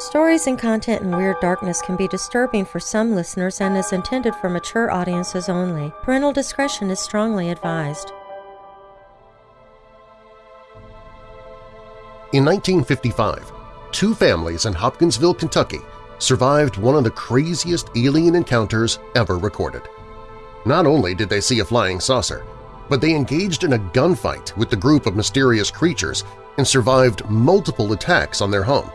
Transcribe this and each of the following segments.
Stories and content in Weird Darkness can be disturbing for some listeners and is intended for mature audiences only. Parental discretion is strongly advised. In 1955, two families in Hopkinsville, Kentucky survived one of the craziest alien encounters ever recorded. Not only did they see a flying saucer, but they engaged in a gunfight with the group of mysterious creatures and survived multiple attacks on their home.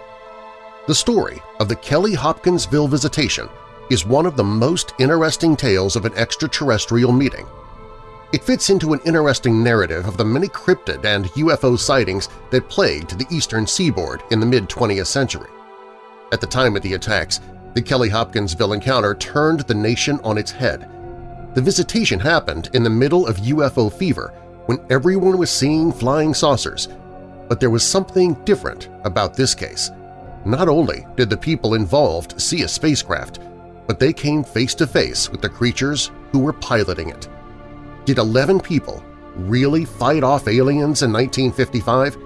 The story of the Kelly Hopkinsville visitation is one of the most interesting tales of an extraterrestrial meeting. It fits into an interesting narrative of the many cryptid and UFO sightings that plagued the eastern seaboard in the mid-20th century. At the time of the attacks, the Kelly Hopkinsville encounter turned the nation on its head. The visitation happened in the middle of UFO fever when everyone was seeing flying saucers, but there was something different about this case – not only did the people involved see a spacecraft, but they came face-to-face with the creatures who were piloting it. Did 11 people really fight off aliens in 1955,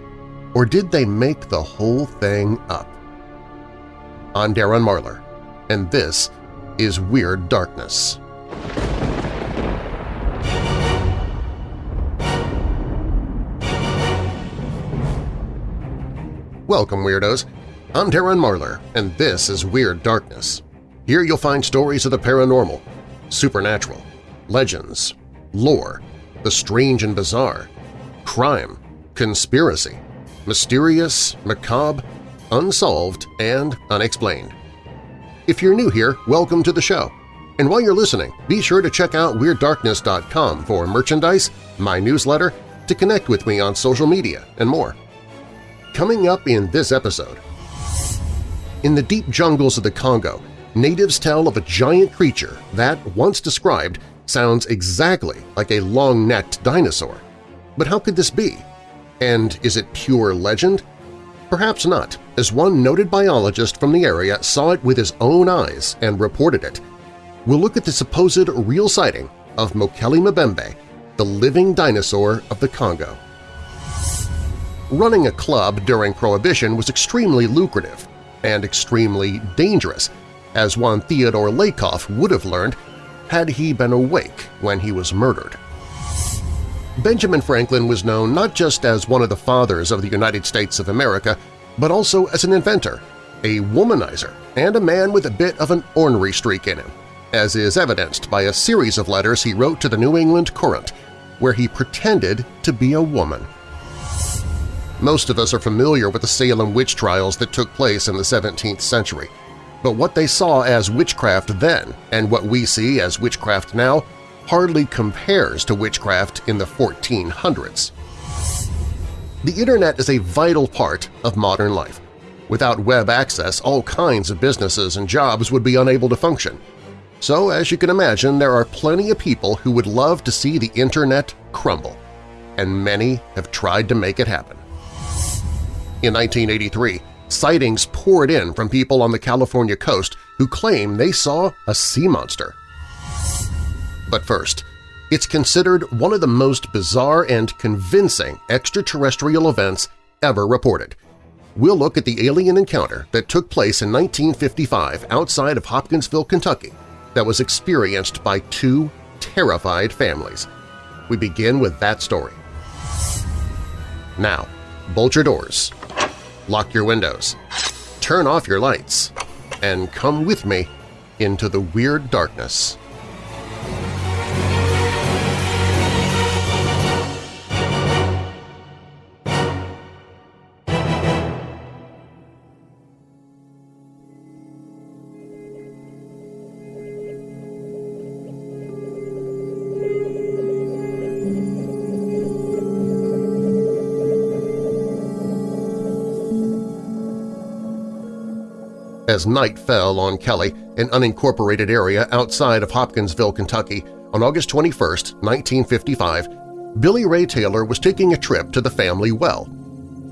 or did they make the whole thing up? I'm Darren Marlar, and this is Weird Darkness. Welcome, Weirdos! I'm Darren Marlar, and this is Weird Darkness. Here you'll find stories of the paranormal, supernatural, legends, lore, the strange and bizarre, crime, conspiracy, mysterious, macabre, unsolved, and unexplained. If you're new here, welcome to the show. And while you're listening, be sure to check out WeirdDarkness.com for merchandise, my newsletter, to connect with me on social media, and more. Coming up in this episode, in the deep jungles of the Congo, natives tell of a giant creature that, once described, sounds exactly like a long-necked dinosaur. But how could this be? And is it pure legend? Perhaps not, as one noted biologist from the area saw it with his own eyes and reported it. We'll look at the supposed real sighting of Mokele Mbembe, the living dinosaur of the Congo. Running a club during Prohibition was extremely lucrative, and extremely dangerous, as one Theodore Lakoff would have learned had he been awake when he was murdered. Benjamin Franklin was known not just as one of the fathers of the United States of America, but also as an inventor, a womanizer, and a man with a bit of an ornery streak in him, as is evidenced by a series of letters he wrote to the New England Courant, where he pretended to be a woman. Most of us are familiar with the Salem witch trials that took place in the 17th century, but what they saw as witchcraft then and what we see as witchcraft now hardly compares to witchcraft in the 1400s. The Internet is a vital part of modern life. Without web access, all kinds of businesses and jobs would be unable to function. So, as you can imagine, there are plenty of people who would love to see the Internet crumble, and many have tried to make it happen. In 1983, sightings poured in from people on the California coast who claim they saw a sea monster. But first, it's considered one of the most bizarre and convincing extraterrestrial events ever reported. We'll look at the alien encounter that took place in 1955 outside of Hopkinsville, Kentucky that was experienced by two terrified families. We begin with that story. Now, bolt your doors, lock your windows, turn off your lights, and come with me into the weird darkness. As night fell on Kelly, an unincorporated area outside of Hopkinsville, Kentucky, on August 21, 1955, Billy Ray Taylor was taking a trip to the family well.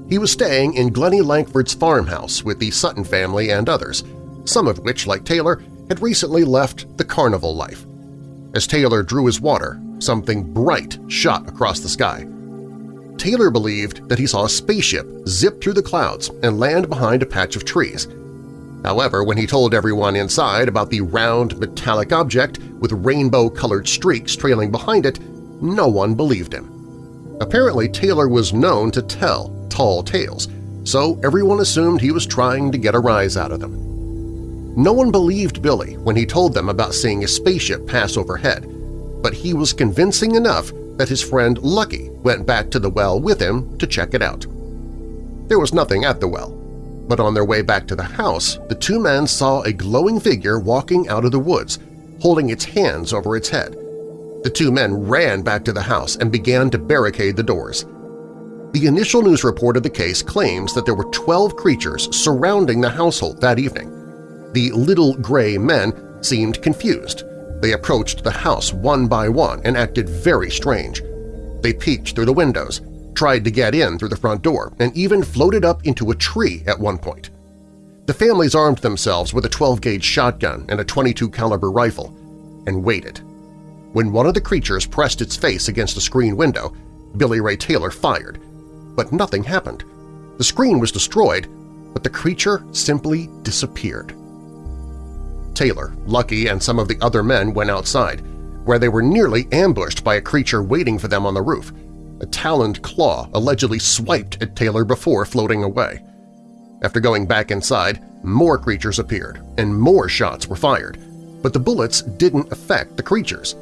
He was staying in Glennie Lankford's farmhouse with the Sutton family and others, some of which, like Taylor, had recently left the carnival life. As Taylor drew his water, something bright shot across the sky. Taylor believed that he saw a spaceship zip through the clouds and land behind a patch of trees. However, when he told everyone inside about the round metallic object with rainbow-colored streaks trailing behind it, no one believed him. Apparently, Taylor was known to tell tall tales, so everyone assumed he was trying to get a rise out of them. No one believed Billy when he told them about seeing a spaceship pass overhead, but he was convincing enough that his friend Lucky went back to the well with him to check it out. There was nothing at the well, but on their way back to the house, the two men saw a glowing figure walking out of the woods, holding its hands over its head. The two men ran back to the house and began to barricade the doors. The initial news report of the case claims that there were 12 creatures surrounding the household that evening. The little gray men seemed confused. They approached the house one by one and acted very strange. They peeked through the windows, tried to get in through the front door, and even floated up into a tree at one point. The families armed themselves with a 12-gauge shotgun and a 22 caliber rifle and waited. When one of the creatures pressed its face against a screen window, Billy Ray Taylor fired. But nothing happened. The screen was destroyed, but the creature simply disappeared. Taylor, Lucky, and some of the other men went outside, where they were nearly ambushed by a creature waiting for them on the roof. A taloned claw allegedly swiped at Taylor before floating away. After going back inside, more creatures appeared, and more shots were fired, but the bullets didn't affect the creatures.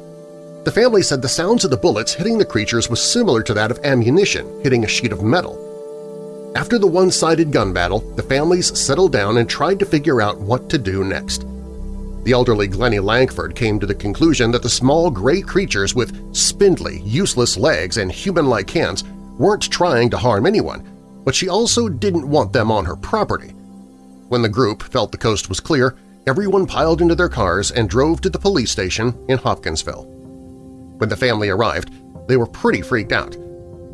The family said the sounds of the bullets hitting the creatures was similar to that of ammunition hitting a sheet of metal. After the one-sided gun battle, the families settled down and tried to figure out what to do next. The elderly Glennie Lankford came to the conclusion that the small gray creatures with spindly, useless legs and human-like hands weren't trying to harm anyone, but she also didn't want them on her property. When the group felt the coast was clear, everyone piled into their cars and drove to the police station in Hopkinsville. When the family arrived, they were pretty freaked out.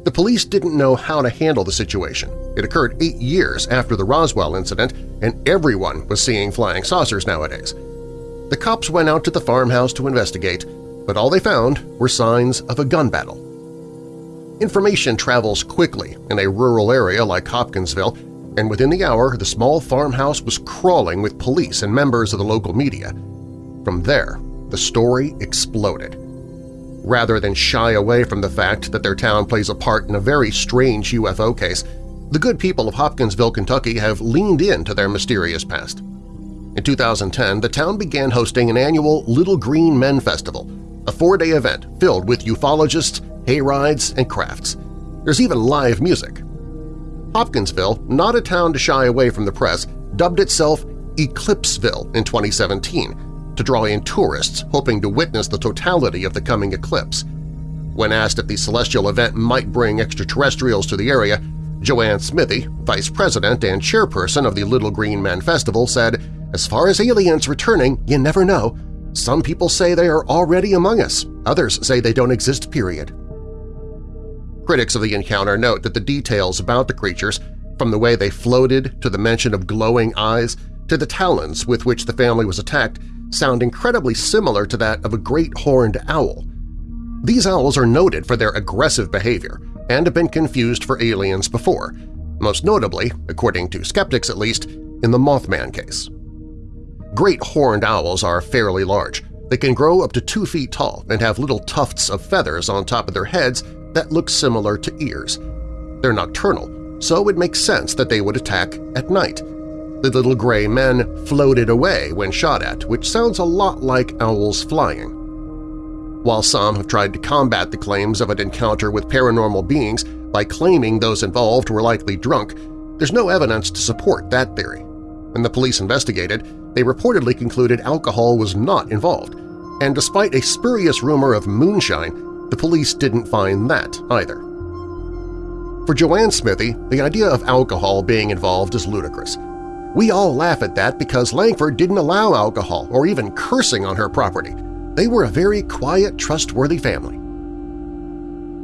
The police didn't know how to handle the situation. It occurred eight years after the Roswell incident, and everyone was seeing flying saucers nowadays. The cops went out to the farmhouse to investigate, but all they found were signs of a gun battle. Information travels quickly in a rural area like Hopkinsville, and within the hour the small farmhouse was crawling with police and members of the local media. From there, the story exploded. Rather than shy away from the fact that their town plays a part in a very strange UFO case, the good people of Hopkinsville, Kentucky have leaned into their mysterious past. In 2010, the town began hosting an annual Little Green Men Festival, a four-day event filled with ufologists, hayrides, and crafts. There's even live music. Hopkinsville, not a town to shy away from the press, dubbed itself Eclipseville in 2017 to draw in tourists hoping to witness the totality of the coming eclipse. When asked if the celestial event might bring extraterrestrials to the area, Joanne Smithy, vice president and chairperson of the Little Green Men Festival, said, as far as aliens returning, you never know. Some people say they are already among us, others say they don't exist, period. Critics of the encounter note that the details about the creatures, from the way they floated to the mention of glowing eyes to the talons with which the family was attacked, sound incredibly similar to that of a great horned owl. These owls are noted for their aggressive behavior and have been confused for aliens before, most notably, according to skeptics at least, in the Mothman case. Great horned owls are fairly large. They can grow up to two feet tall and have little tufts of feathers on top of their heads that look similar to ears. They're nocturnal, so it makes sense that they would attack at night. The little gray men floated away when shot at, which sounds a lot like owls flying. While some have tried to combat the claims of an encounter with paranormal beings by claiming those involved were likely drunk, there's no evidence to support that theory. When the police investigated, they reportedly concluded alcohol was not involved, and despite a spurious rumor of moonshine, the police didn't find that either. For Joanne Smithy, the idea of alcohol being involved is ludicrous. We all laugh at that because Lankford didn't allow alcohol or even cursing on her property. They were a very quiet, trustworthy family.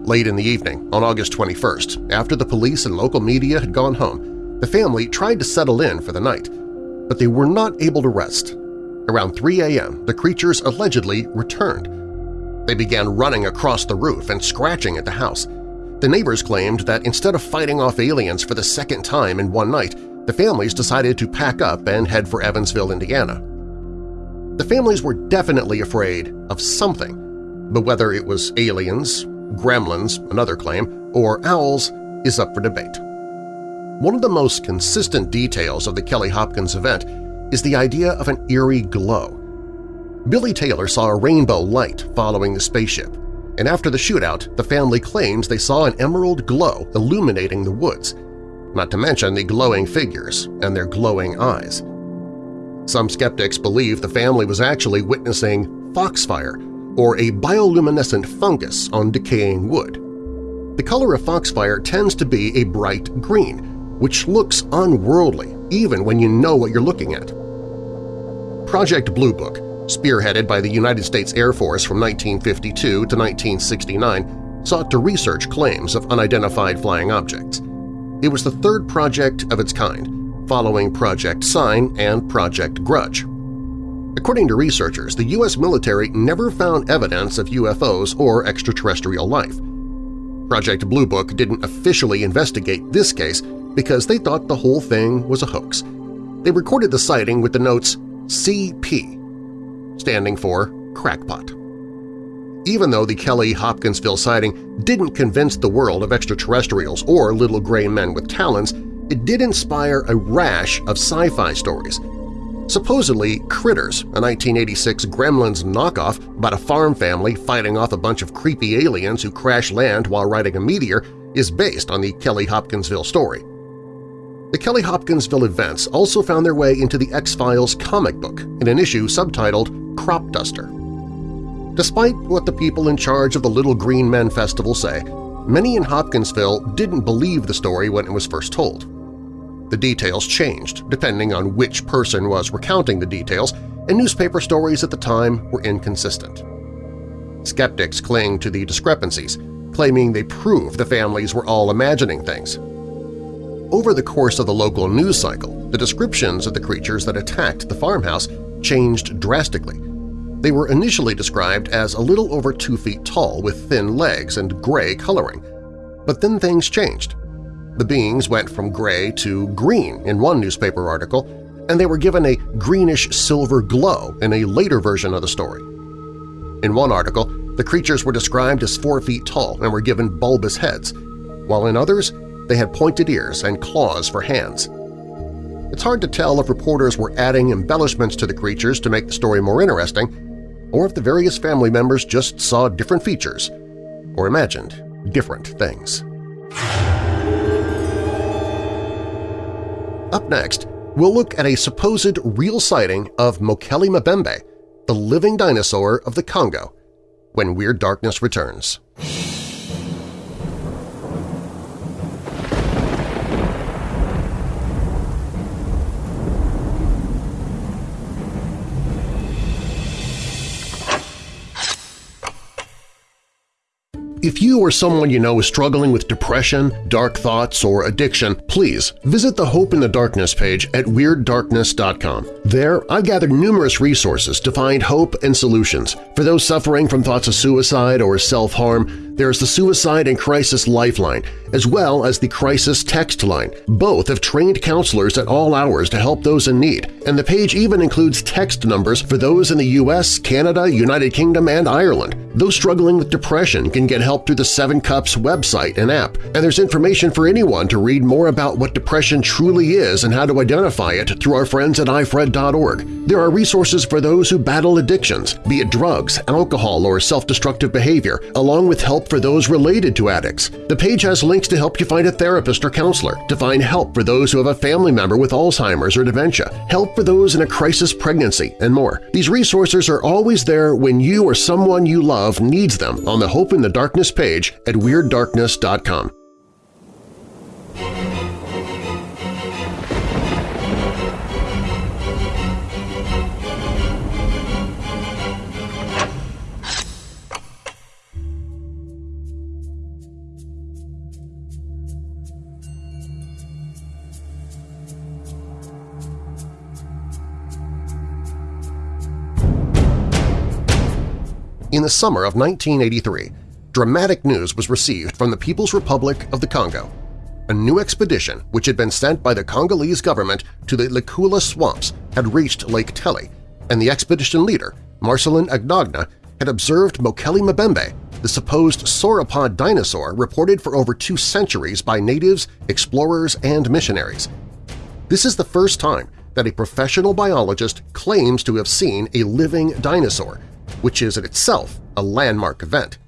Late in the evening, on August 21st, after the police and local media had gone home, the family tried to settle in for the night, but they were not able to rest. Around 3 a.m., the creatures allegedly returned. They began running across the roof and scratching at the house. The neighbors claimed that instead of fighting off aliens for the second time in one night, the families decided to pack up and head for Evansville, Indiana. The families were definitely afraid of something, but whether it was aliens, gremlins, another claim, or owls is up for debate. One of the most consistent details of the Kelly Hopkins event is the idea of an eerie glow. Billy Taylor saw a rainbow light following the spaceship, and after the shootout, the family claims they saw an emerald glow illuminating the woods, not to mention the glowing figures and their glowing eyes. Some skeptics believe the family was actually witnessing foxfire, or a bioluminescent fungus on decaying wood. The color of foxfire tends to be a bright green, which looks unworldly even when you know what you're looking at. Project Blue Book spearheaded by the United States Air Force from 1952 to 1969, sought to research claims of unidentified flying objects. It was the third project of its kind, following Project Sign and Project Grudge. According to researchers, the U.S. military never found evidence of UFOs or extraterrestrial life. Project Blue Book didn't officially investigate this case because they thought the whole thing was a hoax. They recorded the sighting with the notes CP, standing for crackpot. Even though the Kelly Hopkinsville sighting didn't convince the world of extraterrestrials or little gray men with talons, it did inspire a rash of sci-fi stories. Supposedly, Critters, a 1986 Gremlins knockoff about a farm family fighting off a bunch of creepy aliens who crash land while riding a meteor, is based on the Kelly Hopkinsville story. The Kelly Hopkinsville events also found their way into the X-Files comic book in an issue subtitled crop duster. Despite what the people in charge of the Little Green Men Festival say, many in Hopkinsville didn't believe the story when it was first told. The details changed depending on which person was recounting the details, and newspaper stories at the time were inconsistent. Skeptics cling to the discrepancies, claiming they prove the families were all imagining things. Over the course of the local news cycle, the descriptions of the creatures that attacked the farmhouse changed drastically, they were initially described as a little over two feet tall with thin legs and gray coloring. But then things changed. The beings went from gray to green in one newspaper article, and they were given a greenish-silver glow in a later version of the story. In one article, the creatures were described as four feet tall and were given bulbous heads, while in others they had pointed ears and claws for hands. It's hard to tell if reporters were adding embellishments to the creatures to make the story more interesting or if the various family members just saw different features or imagined different things. Up next, we'll look at a supposed real sighting of Mokele Mbembe, the living dinosaur of the Congo, when Weird Darkness returns. If you or someone you know is struggling with depression, dark thoughts, or addiction, please visit the Hope in the Darkness page at WeirdDarkness.com. There, I've gathered numerous resources to find hope and solutions. For those suffering from thoughts of suicide or self-harm, there's the Suicide and Crisis Lifeline, as well as the Crisis Text Line. Both have trained counselors at all hours to help those in need, and the page even includes text numbers for those in the U.S., Canada, United Kingdom, and Ireland. Those struggling with depression can get help through the Seven Cups website and app, and there's information for anyone to read more about what depression truly is and how to identify it through our friends at There are resources for those who battle addictions, be it drugs, alcohol, or self-destructive behavior, along with help for those related to addicts. The page has links to help you find a therapist or counselor, to find help for those who have a family member with Alzheimer's or dementia, help for those in a crisis pregnancy, and more. These resources are always there when you or someone you love needs them on the Hope in the Darkness page at WeirdDarkness.com. In the summer of 1983, dramatic news was received from the People's Republic of the Congo. a new expedition which had been sent by the Congolese government to the Likouala swamps had reached Lake Tele, and the expedition leader, Marcelin Agnagna, had observed Mokele Mbembe, the supposed sauropod dinosaur reported for over two centuries by natives, explorers, and missionaries. This is the first time that a professional biologist claims to have seen a living dinosaur, which is in itself a landmark event.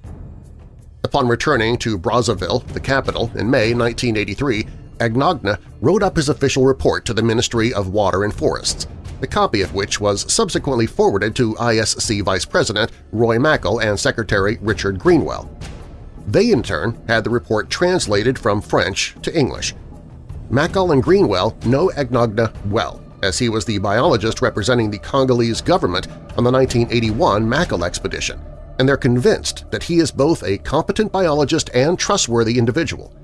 Upon returning to Brazzaville, the capital, in May 1983, Agnagna wrote up his official report to the Ministry of Water and Forests, a copy of which was subsequently forwarded to ISC Vice President Roy Mackal and Secretary Richard Greenwell. They, in turn, had the report translated from French to English. Mackal and Greenwell know Agnagna well, as he was the biologist representing the Congolese government on the 1981 Mackal expedition, and they're convinced that he is both a competent biologist and trustworthy individual.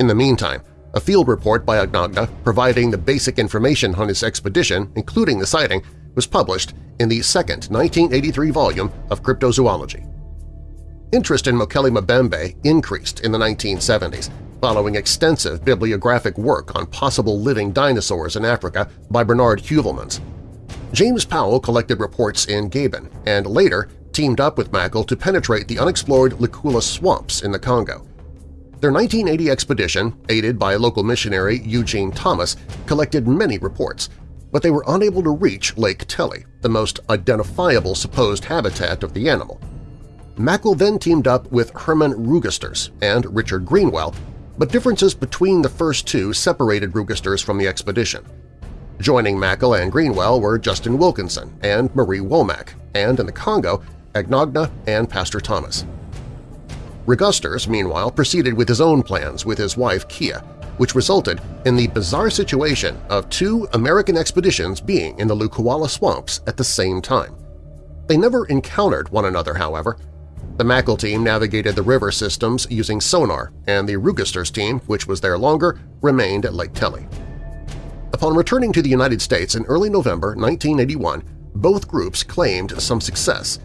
In the meantime, a field report by Agnagna providing the basic information on his expedition, including the sighting, was published in the second 1983 volume of Cryptozoology. Interest in Mokele Mbembe increased in the 1970s, following extensive bibliographic work on possible living dinosaurs in Africa by Bernard Heuvelmans. James Powell collected reports in Gabon and later teamed up with Mackal to penetrate the unexplored Likouala swamps in the Congo. Their 1980 expedition, aided by local missionary Eugene Thomas, collected many reports, but they were unable to reach Lake Tele, the most identifiable supposed habitat of the animal. Mackal then teamed up with Herman Regusters and Richard Greenwell, but differences between the first two separated Regusters from the expedition. Joining Mackal and Greenwell were Justin Wilkinson and Marie Womack, and in the Congo, Agnagna, and Pastor Thomas. Regusters, meanwhile, proceeded with his own plans with his wife Kia, which resulted in the bizarre situation of two American expeditions being in the Likouala swamps at the same time. They never encountered one another, however. The Mackal team navigated the river systems using sonar, and the Regusters team, which was there longer, remained at Lake Tele. Upon returning to the United States in early November 1981, both groups claimed some success,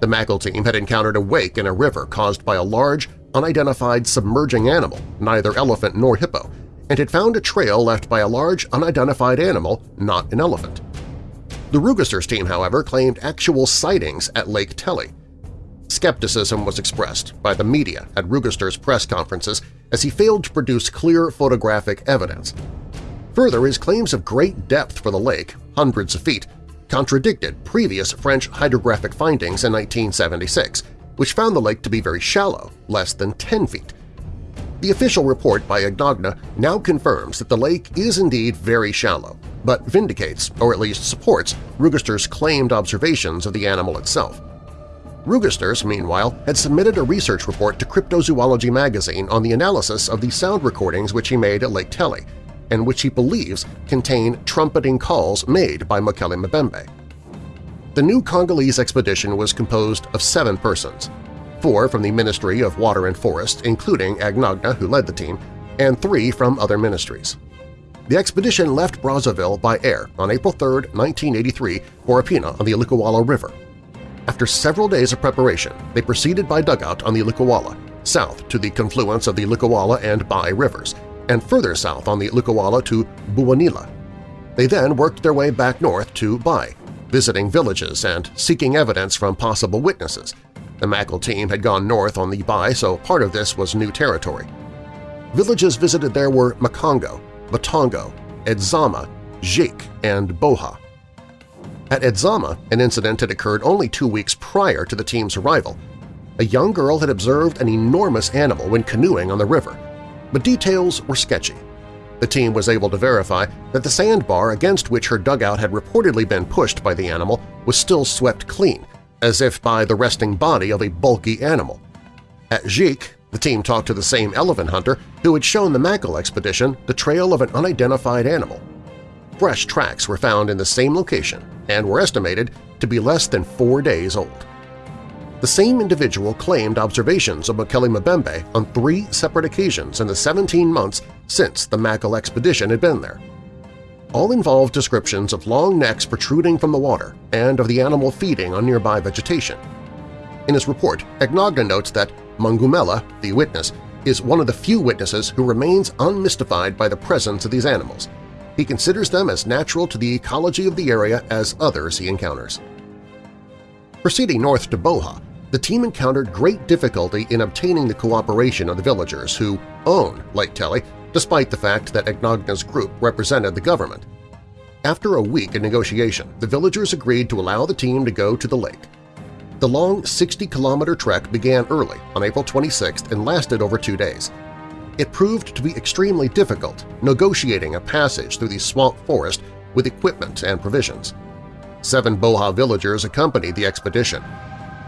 the Mackal team had encountered a wake in a river caused by a large, unidentified submerging animal, neither elephant nor hippo, and had found a trail left by a large, unidentified animal, not an elephant. The Regusters team, however, claimed actual sightings at Lake Tele. Skepticism was expressed by the media at Regusters' press conferences as he failed to produce clear photographic evidence. Further, his claims of great depth for the lake, hundreds of feet, contradicted previous French hydrographic findings in 1976, which found the lake to be very shallow, less than 10 feet. The official report by Agnagna now confirms that the lake is indeed very shallow, but vindicates, or at least supports, Regusters' claimed observations of the animal itself. Regusters, meanwhile, had submitted a research report to Cryptozoology magazine on the analysis of the sound recordings which he made at Lake Tele, and which he believes contain trumpeting calls made by Mokele Mbembe. The new Congolese expedition was composed of seven persons, four from the Ministry of Water and Forest, including Agnagna, who led the team, and three from other ministries. The expedition left Brazzaville by air on April 3, 1983 for Epena on the Likouala River. After several days of preparation, they proceeded by dugout on the Likouala, south to the confluence of the Likouala and Bai rivers, and further south on the Likouala to Buwanila. They then worked their way back north to Bai, visiting villages and seeking evidence from possible witnesses. The Mackal team had gone north on the Bai, so part of this was new territory. Villages visited there were Makongo, Batongo, Edzama, Jik, and Boha. At Edzama, an incident had occurred only two weeks prior to the team's arrival. A young girl had observed an enormous animal when canoeing on the river, but details were sketchy. The team was able to verify that the sandbar against which her dugout had reportedly been pushed by the animal was still swept clean, as if by the resting body of a bulky animal. At Jik, the team talked to the same elephant hunter who had shown the Mackal expedition the trail of an unidentified animal. Fresh tracks were found in the same location and were estimated to be less than four days old. The same individual claimed observations of Mokele on three separate occasions in the 17 months since the Mackal expedition had been there. All involved descriptions of long necks protruding from the water and of the animal feeding on nearby vegetation. In his report, Agnagna notes that Mungumela, the witness, is one of the few witnesses who remains unmystified by the presence of these animals. He considers them as natural to the ecology of the area as others he encounters. Proceeding north to Boha, the team encountered great difficulty in obtaining the cooperation of the villagers who own Lake Tele, despite the fact that Agnagna's group represented the government. After a week of negotiation, the villagers agreed to allow the team to go to the lake. The long 60-kilometer trek began early on April 26 and lasted over two days. It proved to be extremely difficult negotiating a passage through the swamp forest with equipment and provisions. Seven Boha villagers accompanied the expedition.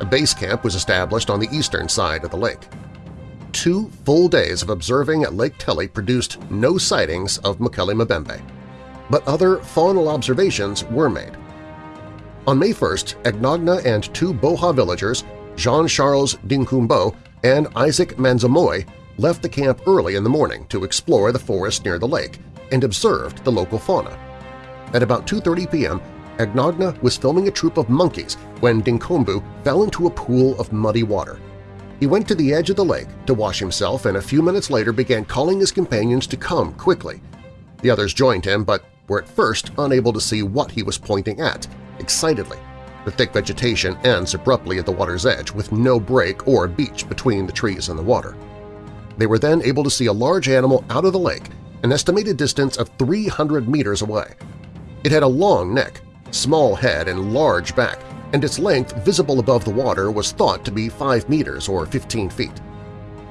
A base camp was established on the eastern side of the lake. Two full days of observing at Lake Tele produced no sightings of Mokele Mbembe, but other faunal observations were made. On May 1st, Agnagna and two Boha villagers, Jean-Charles Dinkumbo and Isaac Manzamoy, left the camp early in the morning to explore the forest near the lake and observed the local fauna. At about 2.30 p.m., Agnagna was filming a troop of monkeys when Dinkumbu fell into a pool of muddy water. He went to the edge of the lake to wash himself and a few minutes later began calling his companions to come quickly. The others joined him but were at first unable to see what he was pointing at, excitedly. The thick vegetation ends abruptly at the water's edge with no break or beach between the trees and the water. They were then able to see a large animal out of the lake, an estimated distance of 300 meters away. It had a long neck, small head, and large back, and its length visible above the water was thought to be 5 meters or 15 feet.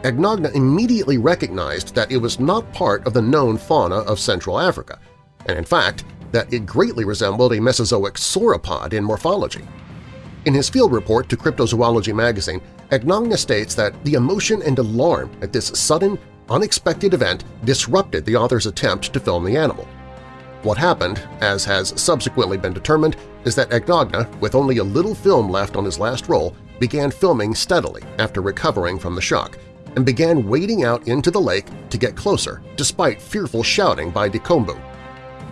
Agnagna immediately recognized that it was not part of the known fauna of Central Africa, and in fact that it greatly resembled a Mesozoic sauropod in morphology. In his field report to Cryptozoology magazine, Agnagna states that the emotion and alarm at this sudden, unexpected event disrupted the author's attempt to film the animal. What happened, as has subsequently been determined, is that Agnagna, with only a little film left on his last roll, began filming steadily after recovering from the shock and began wading out into the lake to get closer, despite fearful shouting by Dinkumbu.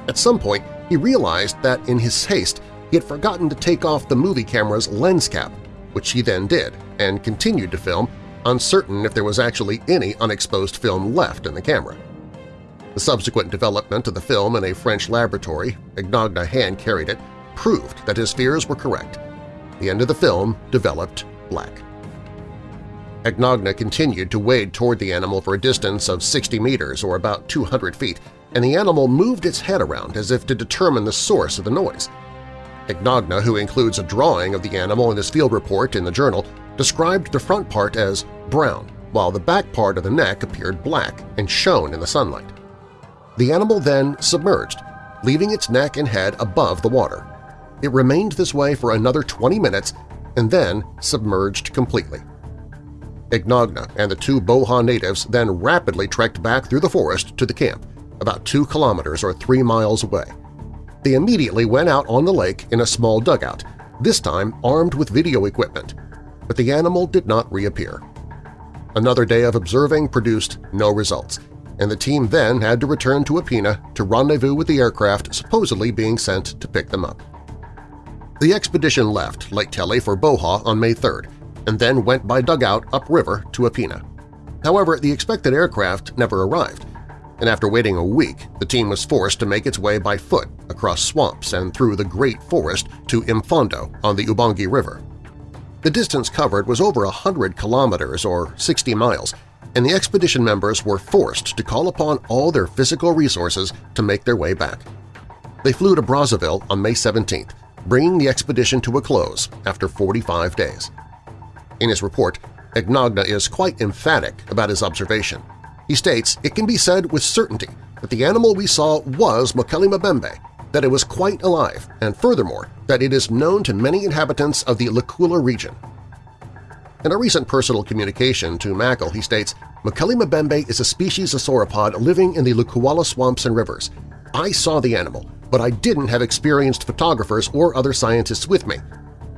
At some point, he realized that in his haste he had forgotten to take off the movie camera's lens cap, which he then did and continued to film, uncertain if there was actually any unexposed film left in the camera. The subsequent development of the film in a French laboratory, Agnagna hand-carried it, proved that his fears were correct. The end of the film developed black. Agnagna continued to wade toward the animal for a distance of 60 meters or about 200 feet and the animal moved its head around as if to determine the source of the noise. Agnagna, who includes a drawing of the animal in his field report in the journal, described the front part as brown, while the back part of the neck appeared black and shone in the sunlight. The animal then submerged, leaving its neck and head above the water. It remained this way for another 20 minutes and then submerged completely. Agnagna and the two Boha natives then rapidly trekked back through the forest to the camp, about two kilometers or three miles away. They immediately went out on the lake in a small dugout, this time armed with video equipment, but the animal did not reappear. Another day of observing produced no results, and the team then had to return to Epena to rendezvous with the aircraft supposedly being sent to pick them up. The expedition left Lake Tele for Boha on May 3rd and then went by dugout upriver to Epena. However, the expected aircraft never arrived, and after waiting a week, the team was forced to make its way by foot across swamps and through the Great Forest to Impfondo on the Ubangi River. The distance covered was over 100 kilometers or 60 miles, and the expedition members were forced to call upon all their physical resources to make their way back. They flew to Brazzaville on May 17th, bringing the expedition to a close after 45 days. In his report, Agnagna is quite emphatic about his observation. He states, it can be said with certainty that the animal we saw was Mokele Mbembe, that it was quite alive, and furthermore, that it is known to many inhabitants of the Likouala region. In a recent personal communication to Mackal, he states, Mokele Mbembe is a species of sauropod living in the Likouala swamps and rivers. I saw the animal, but I didn't have experienced photographers or other scientists with me.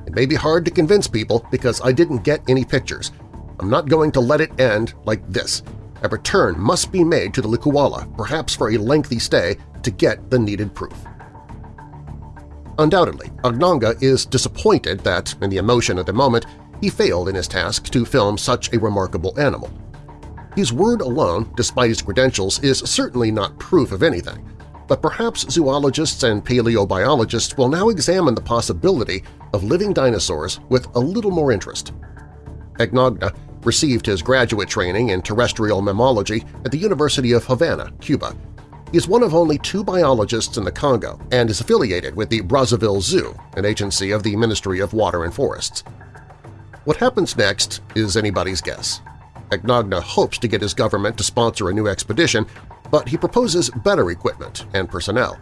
It may be hard to convince people because I didn't get any pictures. I'm not going to let it end like this a return must be made to the Likouala, perhaps for a lengthy stay, to get the needed proof. Undoubtedly, Agnagna is disappointed that, in the emotion of the moment, he failed in his task to film such a remarkable animal. His word alone, despite his credentials, is certainly not proof of anything, but perhaps zoologists and paleobiologists will now examine the possibility of living dinosaurs with a little more interest. Agnagna received his graduate training in terrestrial mammalogy at the University of Havana, Cuba. He is one of only two biologists in the Congo and is affiliated with the Brazzaville Zoo, an agency of the Ministry of Water and Forests. What happens next is anybody's guess. Agnagna hopes to get his government to sponsor a new expedition, but he proposes better equipment and personnel.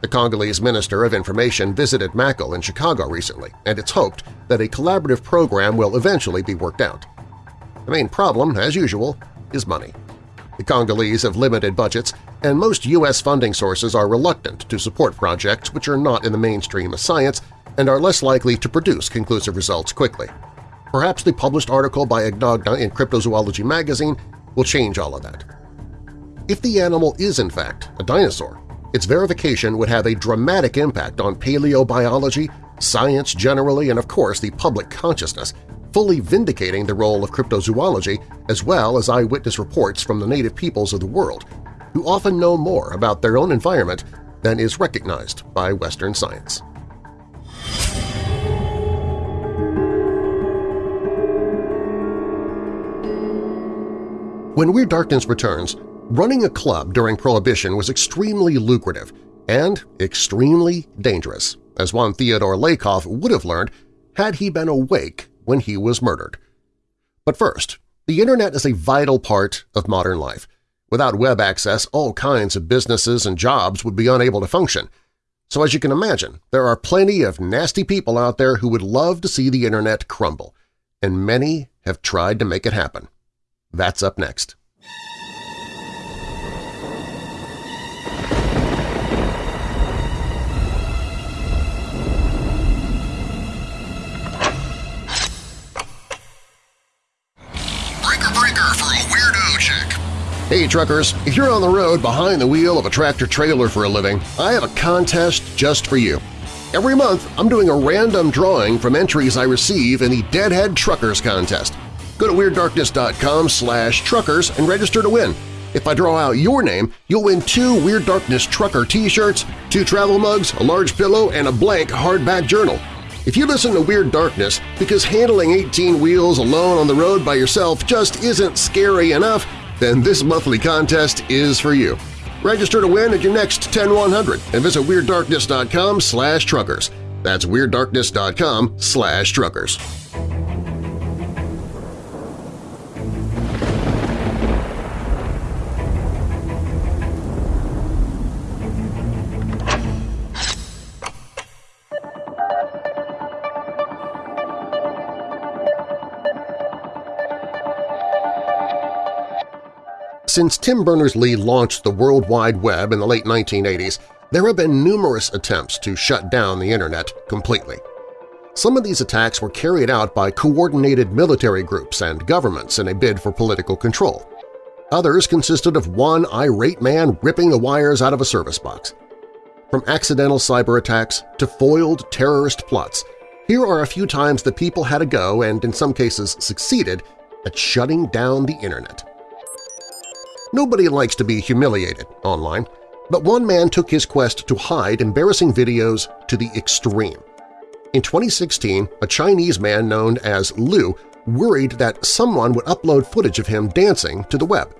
The Congolese Minister of Information visited Mackal in Chicago recently, and it's hoped that a collaborative program will eventually be worked out. The main problem, as usual, is money. The Congolese have limited budgets, and most U.S. funding sources are reluctant to support projects which are not in the mainstream of science and are less likely to produce conclusive results quickly. Perhaps the published article by Agnagna in Cryptozoology magazine will change all of that. If the animal is in fact a dinosaur, its verification would have a dramatic impact on paleobiology, science generally, and of course the public consciousness, fully vindicating the role of cryptozoology as well as eyewitness reports from the native peoples of the world, who often know more about their own environment than is recognized by Western science. When Weird Darkness returns, running a club during Prohibition was extremely lucrative and extremely dangerous, as one Theodore Lakoff would have learned had he been awake when he was murdered. But first, the Internet is a vital part of modern life. Without web access, all kinds of businesses and jobs would be unable to function. So as you can imagine, there are plenty of nasty people out there who would love to see the Internet crumble, and many have tried to make it happen. That's up next. Hey truckers, if you're on the road behind the wheel of a tractor-trailer for a living, I have a contest just for you. Every month, I'm doing a random drawing from entries I receive in the Deadhead Truckers Contest. Go to WeirdDarkness.com slash truckers and register to win. If I draw out your name, you'll win two Weird Darkness Trucker t-shirts, two travel mugs, a large pillow, and a blank hardback journal. If you listen to Weird Darkness because handling 18 wheels alone on the road by yourself just isn't scary enough, then this monthly contest is for you. Register to win at your next 10100 and visit WeirdDarkness.com slash truckers. That's WeirdDarkness.com slash truckers. Since Tim Berners-Lee launched the World Wide Web in the late 1980s, there have been numerous attempts to shut down the Internet completely. Some of these attacks were carried out by coordinated military groups and governments in a bid for political control. Others consisted of one irate man ripping the wires out of a service box. From accidental cyber attacks to foiled terrorist plots, here are a few times that people had a go and in some cases succeeded at shutting down the Internet. Nobody likes to be humiliated online, but one man took his quest to hide embarrassing videos to the extreme. In 2016, a Chinese man known as Lu worried that someone would upload footage of him dancing to the web.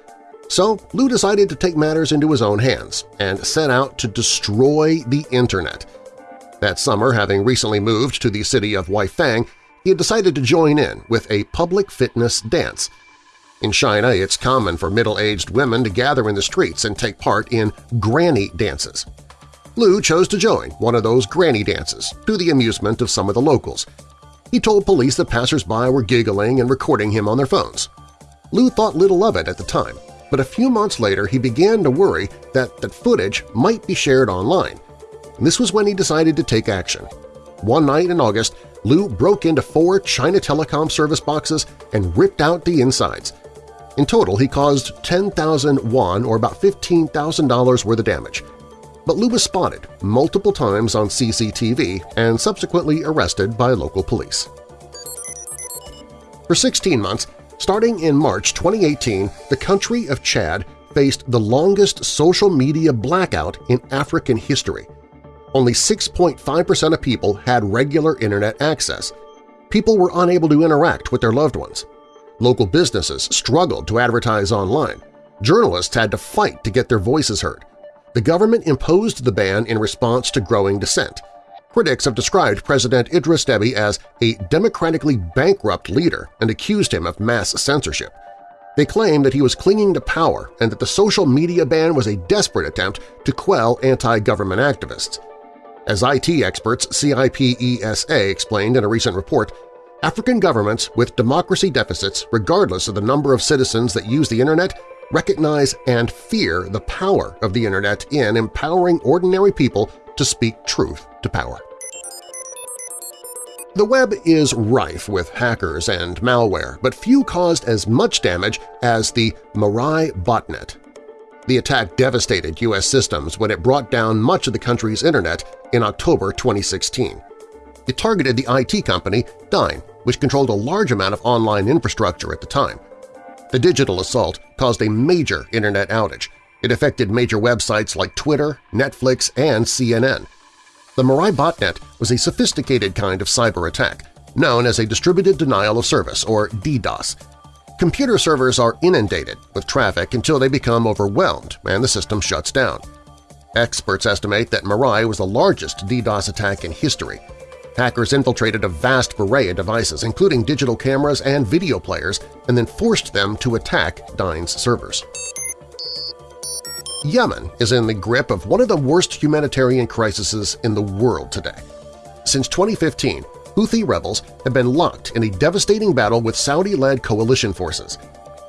So Lu decided to take matters into his own hands and set out to destroy the Internet. That summer, having recently moved to the city of Weifang, he had decided to join in with a public fitness dance – in China, it's common for middle-aged women to gather in the streets and take part in granny dances. Lu chose to join one of those granny dances, to the amusement of some of the locals. He told police that passers-by were giggling and recording him on their phones. Lu thought little of it at the time, but a few months later he began to worry that that footage might be shared online. And this was when he decided to take action. One night in August, Lu broke into four China Telecom service boxes and ripped out the insides, in total, he caused 10,000 won or about $15,000 worth of damage. But Lu was spotted multiple times on CCTV and subsequently arrested by local police. For 16 months, Starting in March 2018, the country of Chad faced the longest social media blackout in African history. Only 6.5% of people had regular internet access. People were unable to interact with their loved ones. Local businesses struggled to advertise online. Journalists had to fight to get their voices heard. The government imposed the ban in response to growing dissent. Critics have described President Idris Deby as a democratically bankrupt leader and accused him of mass censorship. They claim that he was clinging to power and that the social media ban was a desperate attempt to quell anti-government activists. As IT experts CIPESA explained in a recent report, African governments with democracy deficits, regardless of the number of citizens that use the Internet, recognize and fear the power of the Internet in empowering ordinary people to speak truth to power. The web is rife with hackers and malware, but few caused as much damage as the Mirai botnet. The attack devastated U.S. systems when it brought down much of the country's internet in October 2016. It targeted the IT company Dyn, which controlled a large amount of online infrastructure at the time. The digital assault caused a major internet outage. It affected major websites like Twitter, Netflix, and CNN. The Mirai botnet was a sophisticated kind of cyber attack, known as a Distributed Denial of Service, or DDoS. Computer servers are inundated with traffic until they become overwhelmed and the system shuts down. Experts estimate that Mirai was the largest DDoS attack in history. Hackers infiltrated a vast array of devices, including digital cameras and video players, and then forced them to attack Dyn's servers. Yemen is in the grip of one of the worst humanitarian crises in the world today. Since 2015, Houthi rebels have been locked in a devastating battle with Saudi-led coalition forces.